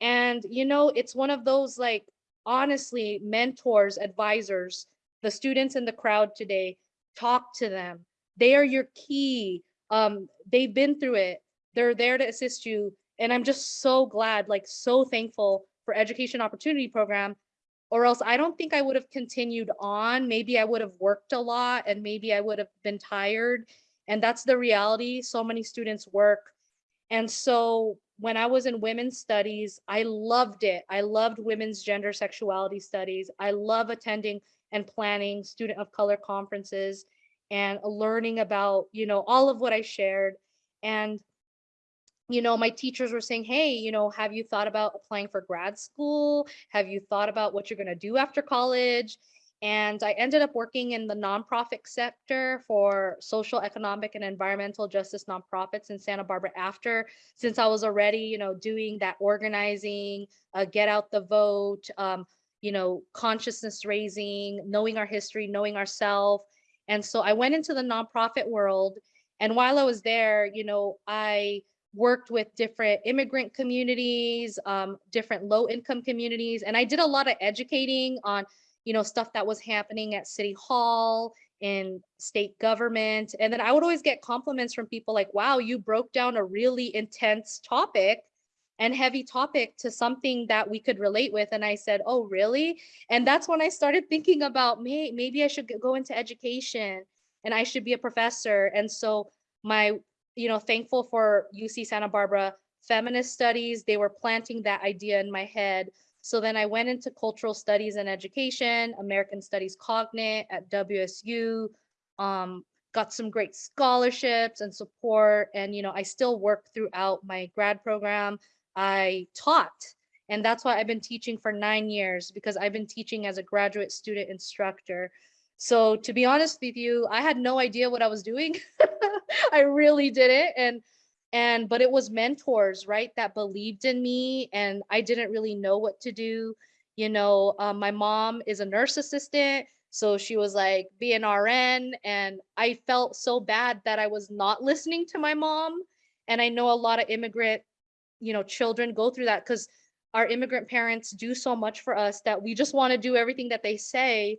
And, you know, it's one of those like honestly, mentors, advisors, the students in the crowd today, talk to them. They are your key. Um, they've been through it. They're there to assist you. And I'm just so glad, like so thankful for Education Opportunity Program, or else I don't think I would have continued on. Maybe I would have worked a lot and maybe I would have been tired. And that's the reality. So many students work. And so when I was in women's studies, I loved it. I loved women's gender sexuality studies. I love attending and planning student of color conferences and learning about, you know, all of what I shared. And, you know, my teachers were saying, hey, you know, have you thought about applying for grad school? Have you thought about what you're going to do after college? And I ended up working in the nonprofit sector for social, economic, and environmental justice nonprofits in Santa Barbara after, since I was already, you know, doing that organizing, uh, get out the vote, um, you know, consciousness raising, knowing our history, knowing ourselves. And so I went into the nonprofit world. And while I was there, you know, I worked with different immigrant communities, um, different low income communities, and I did a lot of educating on you know, stuff that was happening at City Hall in state government. And then I would always get compliments from people like, wow, you broke down a really intense topic and heavy topic to something that we could relate with. And I said, oh, really? And that's when I started thinking about, May, maybe I should go into education and I should be a professor. And so my, you know, thankful for UC Santa Barbara feminist studies, they were planting that idea in my head. So then I went into cultural studies and education, American Studies Cognate at WSU, um, got some great scholarships and support. And, you know, I still work throughout my grad program. I taught, and that's why I've been teaching for nine years because I've been teaching as a graduate student instructor. So to be honest with you, I had no idea what I was doing. I really didn't. And and but it was mentors right that believed in me and i didn't really know what to do you know um, my mom is a nurse assistant so she was like be an rn and i felt so bad that i was not listening to my mom and i know a lot of immigrant you know children go through that because our immigrant parents do so much for us that we just want to do everything that they say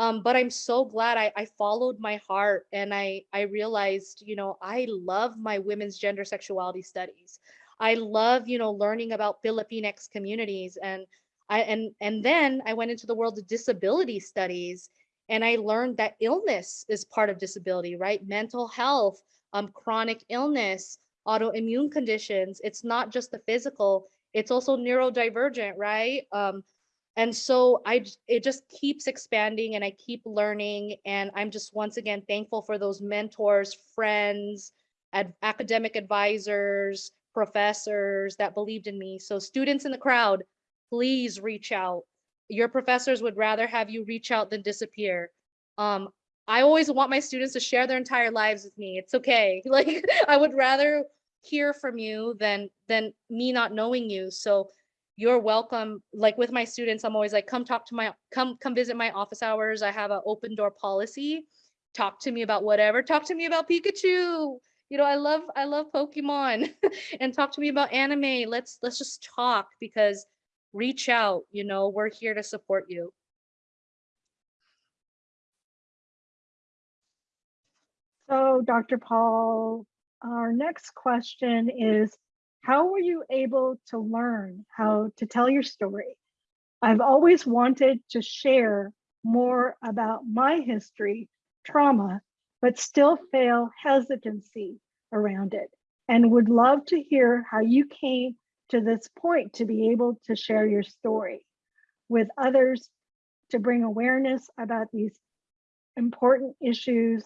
um, but I'm so glad I, I followed my heart and I, I realized, you know, I love my women's gender sexuality studies. I love, you know, learning about Filipinx communities and I and and then I went into the world of disability studies and I learned that illness is part of disability, right? Mental health, um, chronic illness, autoimmune conditions. It's not just the physical, it's also neurodivergent, right? Um, and so i it just keeps expanding and I keep learning. And I'm just once again thankful for those mentors, friends, ad- academic advisors, professors that believed in me. So students in the crowd, please reach out. Your professors would rather have you reach out than disappear. Um, I always want my students to share their entire lives with me. It's okay. Like I would rather hear from you than than me not knowing you. So you're welcome. Like with my students, I'm always like, come talk to my come come visit my office hours. I have an open door policy. Talk to me about whatever. Talk to me about Pikachu. You know, I love I love Pokemon and talk to me about anime. Let's let's just talk because reach out, you know, we're here to support you. So Dr. Paul, our next question is, how were you able to learn how to tell your story? I've always wanted to share more about my history, trauma, but still feel hesitancy around it and would love to hear how you came to this point to be able to share your story with others to bring awareness about these important issues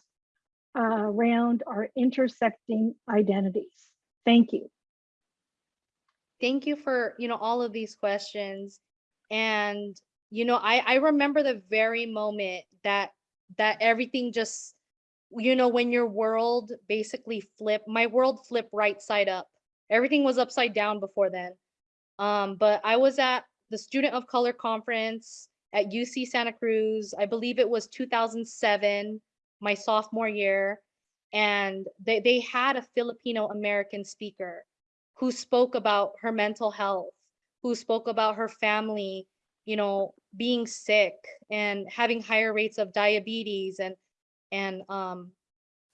uh, around our intersecting identities. Thank you. Thank you for you know all of these questions. And you know i i remember the very moment that that everything just you know when your world basically flipped my world flipped right side up. Everything was upside down before then. Um but i was at the student of color conference at uc santa cruz. I believe it was 2007 my sophomore year. And they, they had a filipino american speaker who spoke about her mental health, who spoke about her family, you know, being sick and having higher rates of diabetes and and um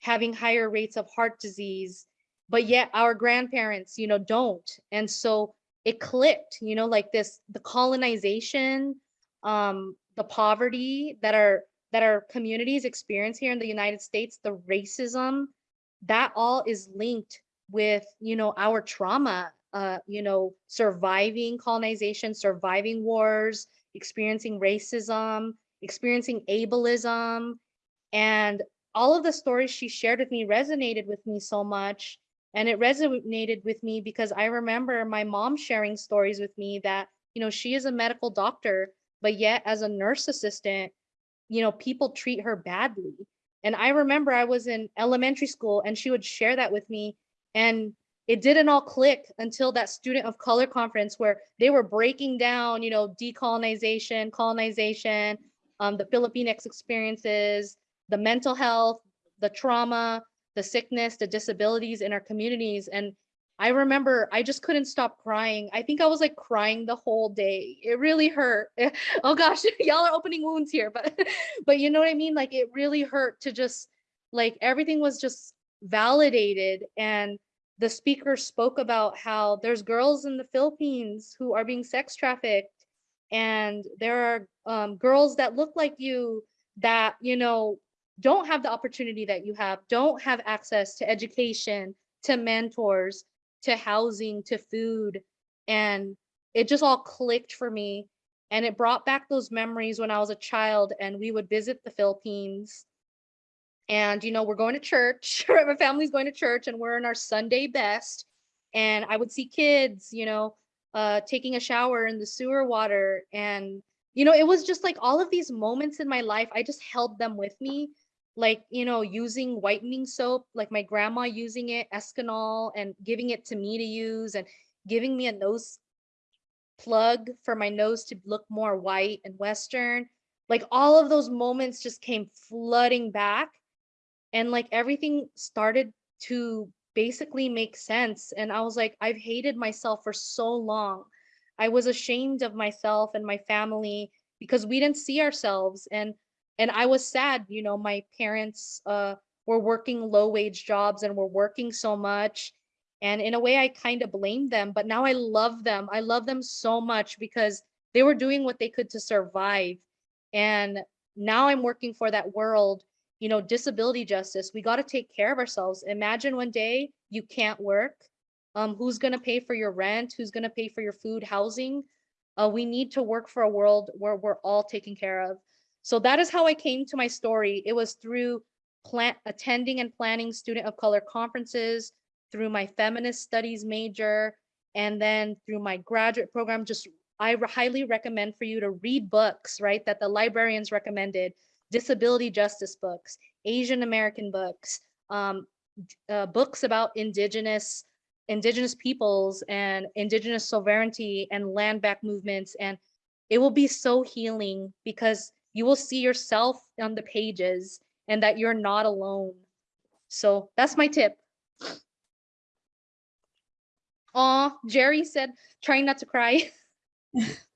having higher rates of heart disease, but yet our grandparents, you know, don't. And so it clicked, you know, like this the colonization, um, the poverty that our that our communities experience here in the United States, the racism, that all is linked with you know our trauma uh you know surviving colonization surviving wars experiencing racism experiencing ableism. And all of the stories she shared with me resonated with me so much and it resonated with me because i remember my mom sharing stories with me that you know she is a medical doctor but yet as a nurse assistant you know people treat her badly. And i remember i was in elementary school and she would share that with me and it didn't all click until that student of color conference where they were breaking down, you know, decolonization, colonization, um, the Filipinx experiences, the mental health, the trauma, the sickness, the disabilities in our communities. And I remember I just couldn't stop crying. I think I was like crying the whole day. It really hurt. oh gosh, y'all are opening wounds here, but but you know what I mean? Like it really hurt to just like everything was just validated and the speaker spoke about how there's girls in the Philippines who are being sex trafficked and there are um, girls that look like you that you know don't have the opportunity that you have don't have access to education to mentors to housing to food. And it just all clicked for me and it brought back those memories when i was a child and we would visit the philippines and you know we're going to church right? My family's going to church and we're in our sunday best. And i would see kids you know uh taking a shower in the sewer water and you know it was just like all of these moments in my life i just held them with me. Like you know using whitening soap like my grandma using it Eskinol and giving it to me to use and giving me a nose plug for my nose to look more white and western. Like all of those moments just came flooding back and like everything started to basically make sense and i was like i've hated myself for so long. I was ashamed of myself and my family because we didn't see ourselves and and i was sad you know my parents uh were working low wage jobs and were working so much and in a way i kind of blamed them but now i love them. I love them so much because they were doing what they could to survive and now i'm working for that world you know, disability justice, we got to take care of ourselves. Imagine one day you can't work. Um, who's going to pay for your rent? Who's going to pay for your food, housing? Uh, we need to work for a world where we're all taken care of. So that is how I came to my story. It was through plant attending and planning student of color conferences, through my feminist studies major, and then through my graduate program. Just I highly recommend for you to read books, right? That the librarians recommended, disability justice books, Asian American books, um, uh, books about indigenous indigenous peoples and indigenous sovereignty and land back movements. And it will be so healing because you will see yourself on the pages and that you're not alone. So that's my tip. Aw, Jerry said trying not to cry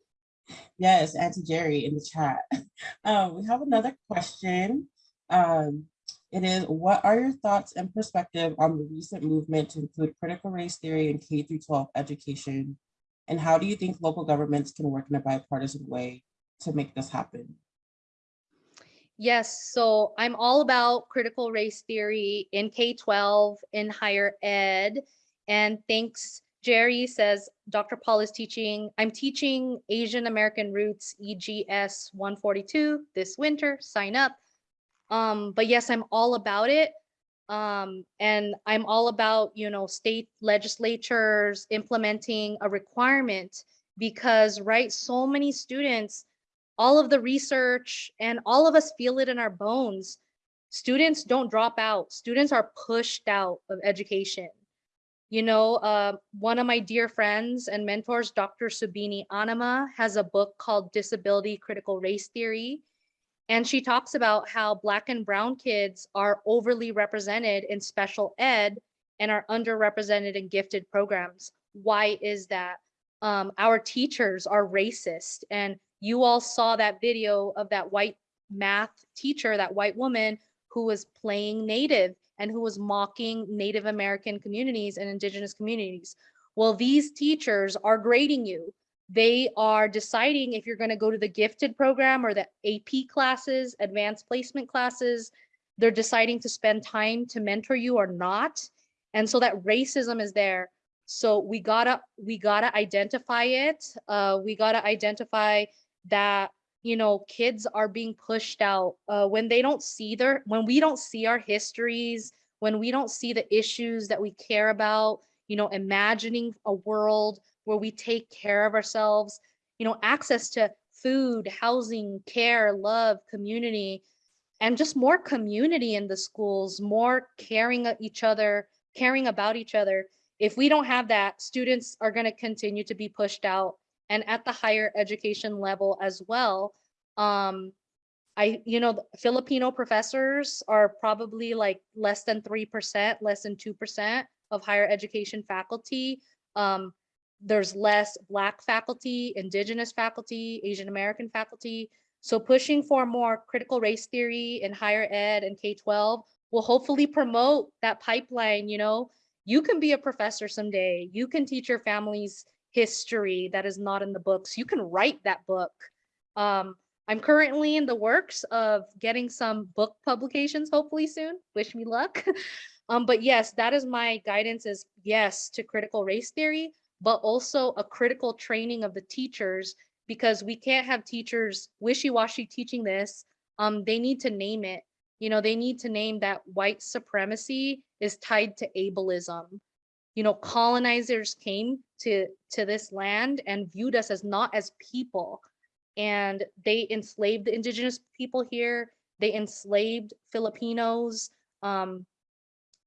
Yes, Auntie Jerry in the chat. Um, we have another question. Um, it is, what are your thoughts and perspective on the recent movement to include critical race theory in K through 12 education? And how do you think local governments can work in a bipartisan way to make this happen? Yes, so I'm all about critical race theory in K-12, in higher ed. And thanks, Jerry says, Dr. Paul is teaching, I'm teaching Asian American Roots EGS 142 this winter, sign up. Um, but yes, I'm all about it. Um, and I'm all about, you know, state legislatures implementing a requirement because, right, so many students all of the research and all of us feel it in our bones. Students don't drop out. Students are pushed out of education. You know, uh, one of my dear friends and mentors, Dr. Subini Annamma, has a book called Disability Critical Race Theory. And she talks about how Black and Brown kids are overly represented in special ed and are underrepresented in gifted programs. Why is that? Um, our teachers are racist and you all saw that video of that white math teacher, that white woman who was playing native and who was mocking Native American communities and indigenous communities. Well, these teachers are grading you. They are deciding if you're gonna go to the gifted program or the AP classes, advanced placement classes. They're deciding to spend time to mentor you or not. And so that racism is there. So we gotta, we gotta identify it. Uh, we gotta identify that you know kids are being pushed out uh, when they don't see their when we don't see our histories when we don't see the issues that we care about you know imagining a world where we take care of ourselves you know access to food housing care love community and just more community in the schools more caring each other caring about each other. If we don't have that students are going to continue to be pushed out and at the higher education level as well. Um, I, you know, Filipino professors are probably like less than 3%, less than 2% of higher education faculty. Um, there's less Black faculty, Indigenous faculty, Asian American faculty. So pushing for more critical race theory in higher ed and K-12 will hopefully promote that pipeline, you know, you can be a professor someday. You can teach your families history that is not in the books. You can write that book. Um, I'm currently in the works of getting some book publications, hopefully soon. Wish me luck. um, but yes, that is my guidance is yes to critical race theory, but also a critical training of the teachers because we can't have teachers wishy-washy teaching this. Um, they need to name it. You know, they need to name that white supremacy is tied to ableism you know colonizers came to to this land and viewed us as not as people. And they enslaved the indigenous people here. They enslaved filipinos. Um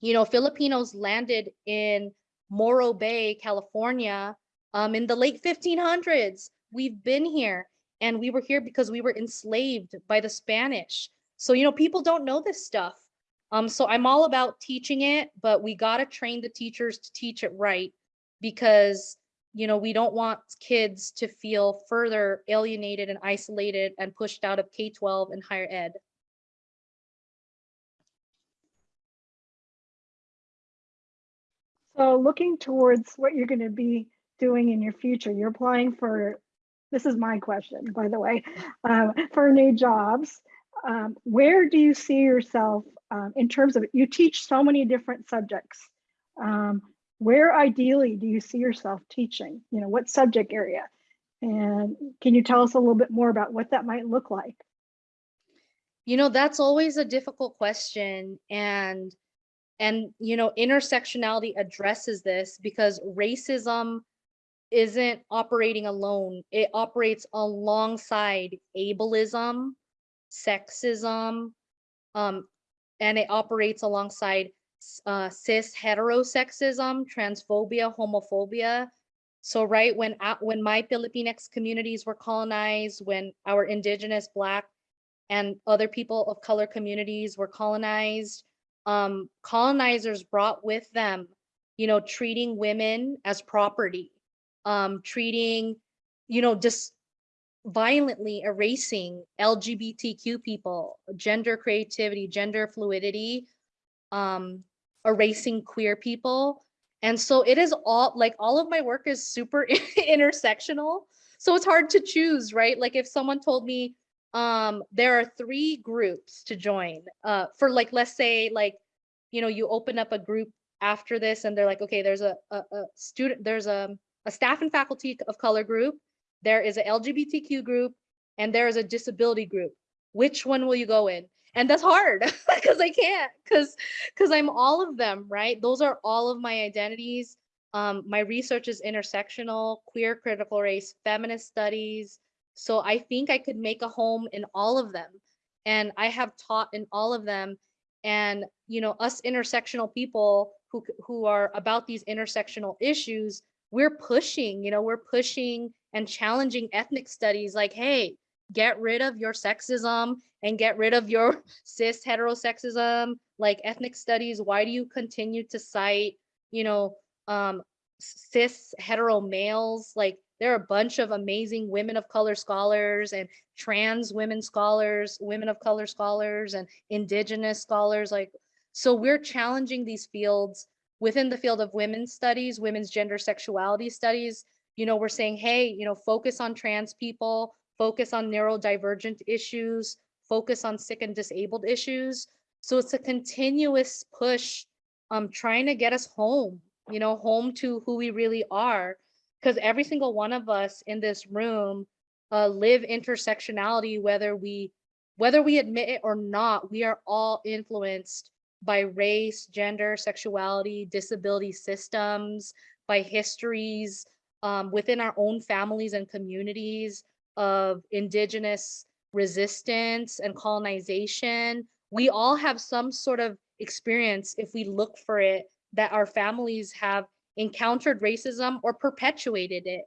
you know filipinos landed in morro bay california um in the late 1500s we've been here and we were here because we were enslaved by the spanish. So you know people don't know this stuff um, so I'm all about teaching it, but we gotta train the teachers to teach it right because you know we don't want kids to feel further alienated and isolated and pushed out of K-12 and higher ed. So looking towards what you're going to be doing in your future, you're applying for, this is my question, by the way, um, for new jobs. Um, where do you see yourself um, in terms of, you teach so many different subjects. Um, where ideally do you see yourself teaching? You know, what subject area? And can you tell us a little bit more about what that might look like? You know, that's always a difficult question and and you know, intersectionality addresses this because racism isn't operating alone. It operates alongside ableism, sexism, um, and it operates alongside uh, cis heterosexism, transphobia, homophobia. So right when when my Filipinx communities were colonized, when our indigenous black and other people of color communities were colonized, um, colonizers brought with them, you know, treating women as property, um, treating, you know, just violently erasing LGBTQ people, gender creativity, gender fluidity, um, erasing queer people. And so it is all like all of my work is super intersectional. So it's hard to choose, right? Like if someone told me um there are three groups to join uh for like let's say like you know you open up a group after this and they're like okay there's a a, a student there's a a staff and faculty of color group there is a lgbtq group and there is a disability group. Which one will you go in? And that's hard because i can't because because i'm all of them right? Those are all of my identities. Um my research is intersectional queer critical race feminist studies. So I think I could make a home in all of them. And I have taught in all of them. And, you know, us intersectional people who, who are about these intersectional issues, we're pushing, you know, we're pushing and challenging ethnic studies like, hey, get rid of your sexism and get rid of your cis heterosexism, like ethnic studies. Why do you continue to cite, you know, um, cis hetero males? Like there are a bunch of amazing women of color scholars and trans women scholars, women of color scholars and indigenous scholars. Like, so we're challenging these fields within the field of women's studies, women's gender sexuality studies. You know, we're saying, hey, you know, focus on trans people, focus on neurodivergent issues, focus on sick and disabled issues. So it's a continuous push um trying to get us home, you know, home to who we really are because every single one of us in this room uh, live intersectionality whether we whether we admit it or not we are all influenced by race gender sexuality disability systems by histories um, within our own families and communities of indigenous resistance and colonization we all have some sort of experience if we look for it that our families have encountered racism or perpetuated it.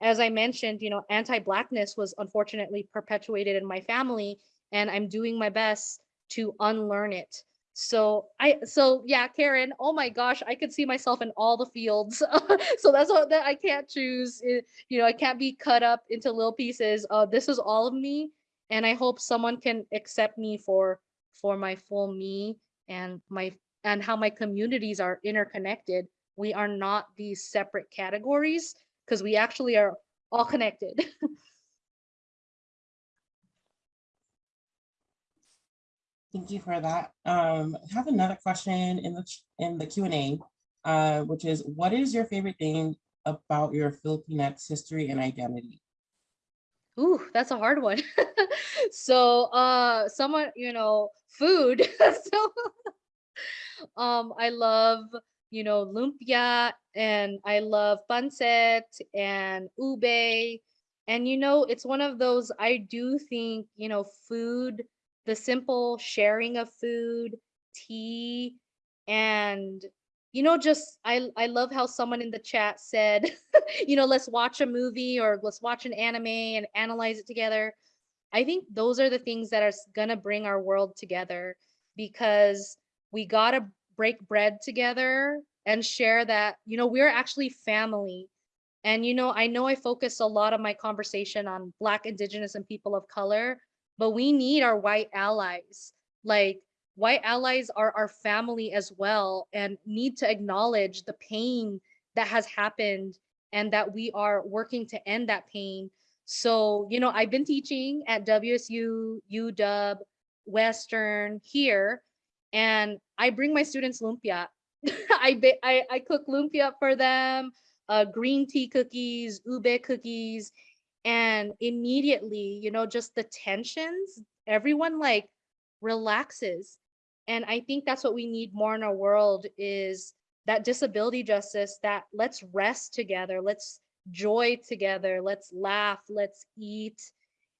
As I mentioned, you know, anti-blackness was unfortunately perpetuated in my family and I'm doing my best to unlearn it. So I so yeah, Karen, oh my gosh, I could see myself in all the fields. so that's what that I can't choose. It- you know, I can't be cut up into little pieces. Uh this is all of me and I hope someone can accept me for for my full me and my and how my communities are interconnected we are not these separate categories because we actually are all connected. Thank you for that. Um, I have another question in the, in the Q and A, uh, which is, what is your favorite thing about your Filipinx history and identity? Ooh, that's a hard one. so uh someone, you know, food. so um I love, you know, lumpia and I love pancit and ube. And you know, it's one of those I do think, you know, food, the simple sharing of food, tea, and you know, just I I love how someone in the chat said, you know, let's watch a movie or let's watch an anime and analyze it together. I think those are the things that are gonna bring our world together because we gotta break bread together and share that, you know, we're actually family. And, you know, I know I focus a lot of my conversation on Black, Indigenous, and people of color, but we need our white allies. Like, white allies are our family as well and need to acknowledge the pain that has happened and that we are working to end that pain. So, you know, I've been teaching at WSU, UW, Western here, and I bring my students lumpia. I, I I cook lumpia for them, uh, green tea cookies, ube cookies, And immediately, you know, just the tensions, everyone like relaxes. And I think that's what we need more in our world is that disability justice that let's rest together, let's joy together, let's laugh, let's eat.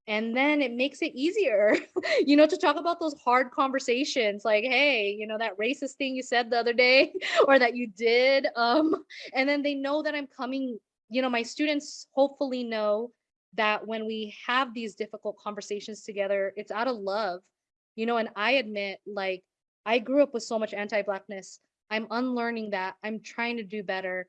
And then it makes it easier, you know, to talk about those hard conversations like, hey, you know, that racist thing you said the other day or that you did. Um, and then they know that I'm coming, you know, my students hopefully know that when we have these difficult conversations together, it's out of love, you know, and I admit like I grew up with so much anti-blackness. I'm unlearning that. I'm trying to do better.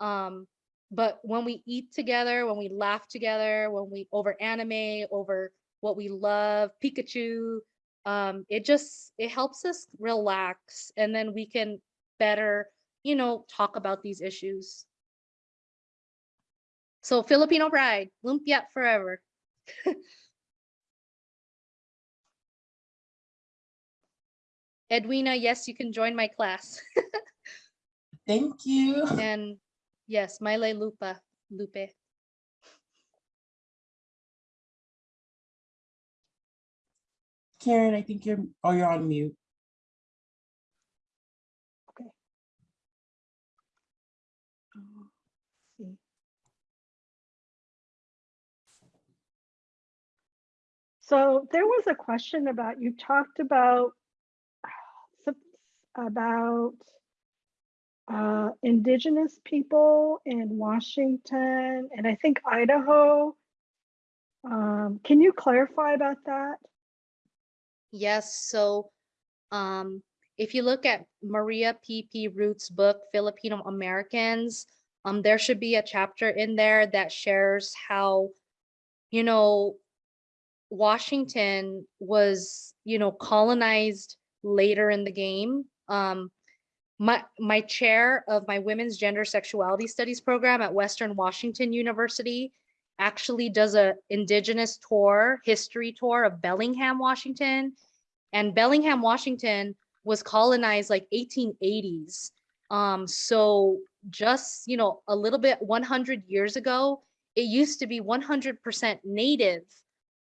Um, but when we eat together, when we laugh together, when we over anime, over what we love, Pikachu, um, it just it helps us relax and then we can better, you know, talk about these issues. So Filipino pride, lumpia forever. Edwina, yes, you can join my class. Thank you. And yes, Maile Lupa, Lupe. Karen, I think you're, oh, you're on mute. So there was a question about, you talked about about uh, indigenous people in Washington and I think Idaho. Um, Can you clarify about that? Yes, so um, if you look at Maria P.P. Root's book, Filipino Americans, um, there should be a chapter in there that shares how, you know, Washington was, you know, colonized later in the game. Um, my, my chair of my women's gender sexuality studies program at Western Washington University actually does a indigenous tour, history tour of Bellingham, Washington. And Bellingham, Washington was colonized like 1880s. Um, so just, you know, a little bit 100 years ago, it used to be 100% native,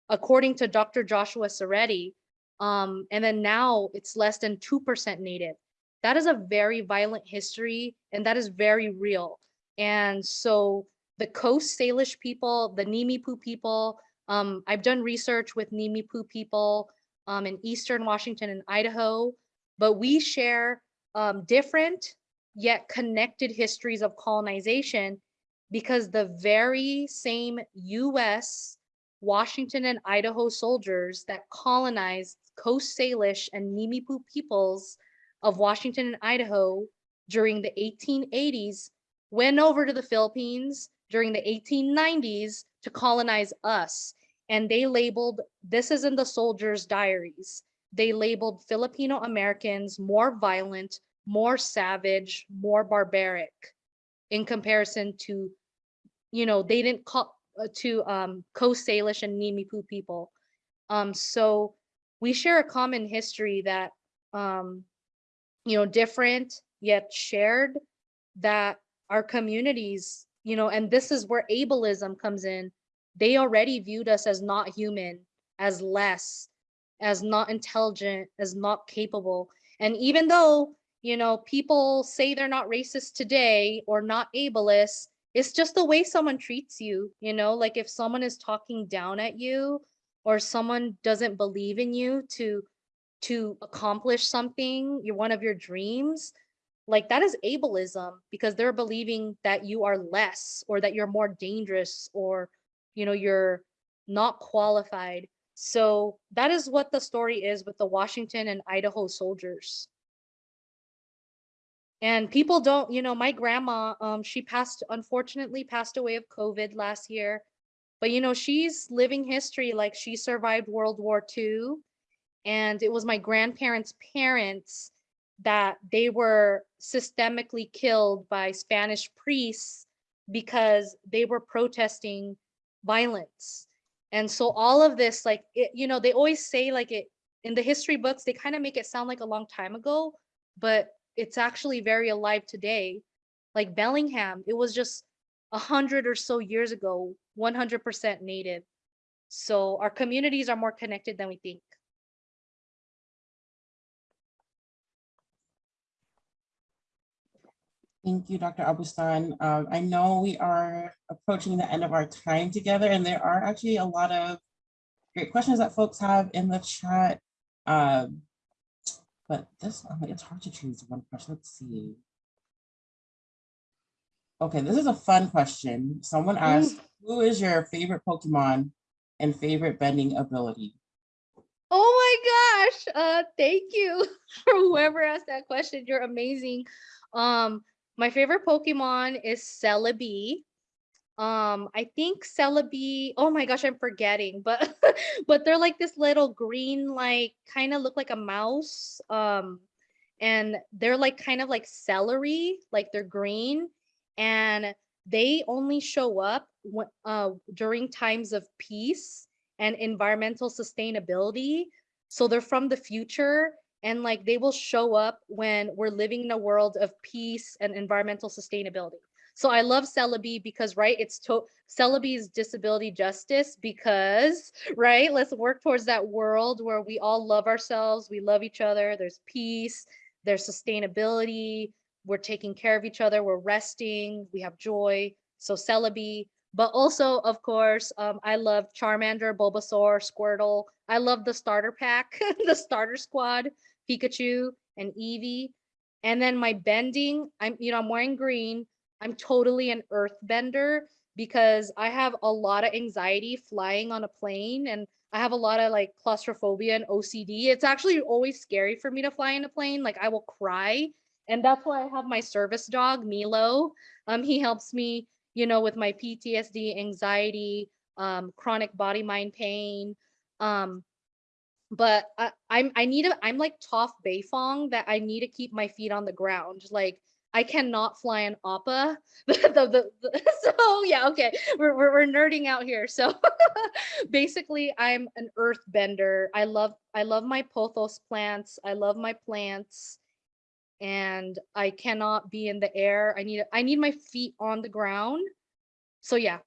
according to Dr. Joshua Soretti. Um, and then now it's less than 2% native. That is a very violent history and that is very real. And so the Coast Salish people, the Nimipu people, um, I've done research with Nimipu people um, in Eastern Washington and Idaho, but we share um, different yet connected histories of colonization because the very same US, Washington and Idaho soldiers that colonized Coast Salish and Nimipu peoples of Washington and Idaho during the 1880s went over to the Philippines during the 1890s to colonize us. And they labeled, this is in the soldiers' diaries, they labeled Filipino Americans more violent, more savage, more barbaric in comparison to, you know, they didn't call to um, Coast Salish and Nimipu people. Um, so we share a common history that, um, you know, different yet shared that our communities, you know, and this is where ableism comes in. They already viewed us as not human, as less, as not intelligent, as not capable. And even though, you know, people say they're not racist today or not ableist, it's just the way someone treats you, you know, like if someone is talking down at you or someone doesn't believe in you to to accomplish something, you're one of your dreams, like that is ableism because they're believing that you are less or that you're more dangerous or you know you're not qualified. So that is what the story is with the washington and idaho soldiers and people don't you know my grandma um she passed unfortunately passed away of covid last year but you know she's living history like she survived world war ii and it was my grandparents parents that they were systemically killed by Spanish priests because they were protesting violence. And so all of this, like, it, you know, they always say like it in the history books, they kind of make it sound like a long time ago, but it's actually very alive today. Like Bellingham, it was just a hundred or so years ago, 100% native. So our communities are more connected than we think. Thank you, Dr. Abustan. Um, I know we are approaching the end of our time together and there are actually a lot of great questions that folks have in the chat. Um, but this, oh, it's hard to choose one question. Let's see. Okay, this is a fun question. Someone asked, who is your favorite Pokemon and favorite bending ability? Oh my gosh. Uh thank you for whoever asked that question. You're amazing. Um my favorite Pokemon is Celebi. Um I think Celebi, oh my gosh, I'm forgetting, but but they're like this little green like kind of look like a mouse. Um and they're like kind of like celery, like they're green and they only show up uh, during times of peace and environmental sustainability. So they're from the future and like they will show up when we're living in a world of peace and environmental sustainability. So I love Celebi because right, it's to Celebi's disability justice because right, let's work towards that world where we all love ourselves, we love each other, there's peace, there's sustainability, we're taking care of each other, we're resting, we have joy. So Celebi, but also, of course, um, I love Charmander, Bulbasaur, Squirtle. I love the starter pack, the starter squad, Pikachu and Eevee. And then my bending, I'm, you know, I'm wearing green. I'm totally an earth bender because I have a lot of anxiety flying on a plane and I have a lot of like claustrophobia and OCD. It's actually always scary for me to fly in a plane. Like I will cry. And that's why I have my service dog, Milo. Um, he helps me you know, with my PTSD, anxiety, um, chronic body mind pain. Um, but I, I'm I need a I'm like Toph Beifong that I need to keep my feet on the ground. Like I cannot fly an Appa. the, the, the, so yeah, okay, we're, we're we're nerding out here. So basically, I'm an earth bender. I love I love my pothos plants. I love my plants and I cannot be in the air. I need I need my feet on the ground. So yeah,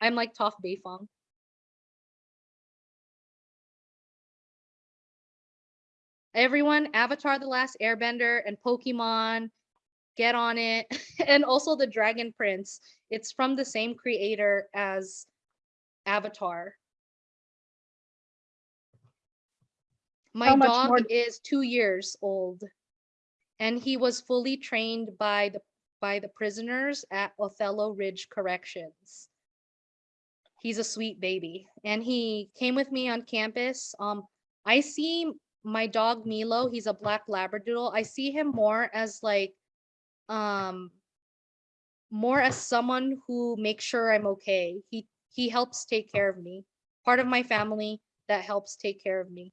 I'm like Toph Beifong. Everyone, Avatar The Last Airbender and Pokemon, get on it. and also the Dragon Prince. It's from the same creator as Avatar. My dog more- is two years old and he was fully trained by the by the prisoners at Othello Ridge Corrections. He's a sweet baby and he came with me on campus. Um I see my dog Milo, he's a black labradoodle. I see him more as like um more as someone who makes sure I'm okay. He he helps take care of me. Part of my family that helps take care of me.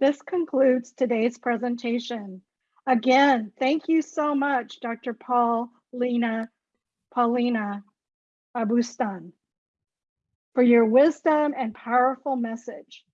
This concludes today's presentation. Again, thank you so much, Dr. Paul, Lena, Paulina Abustan, for your wisdom and powerful message.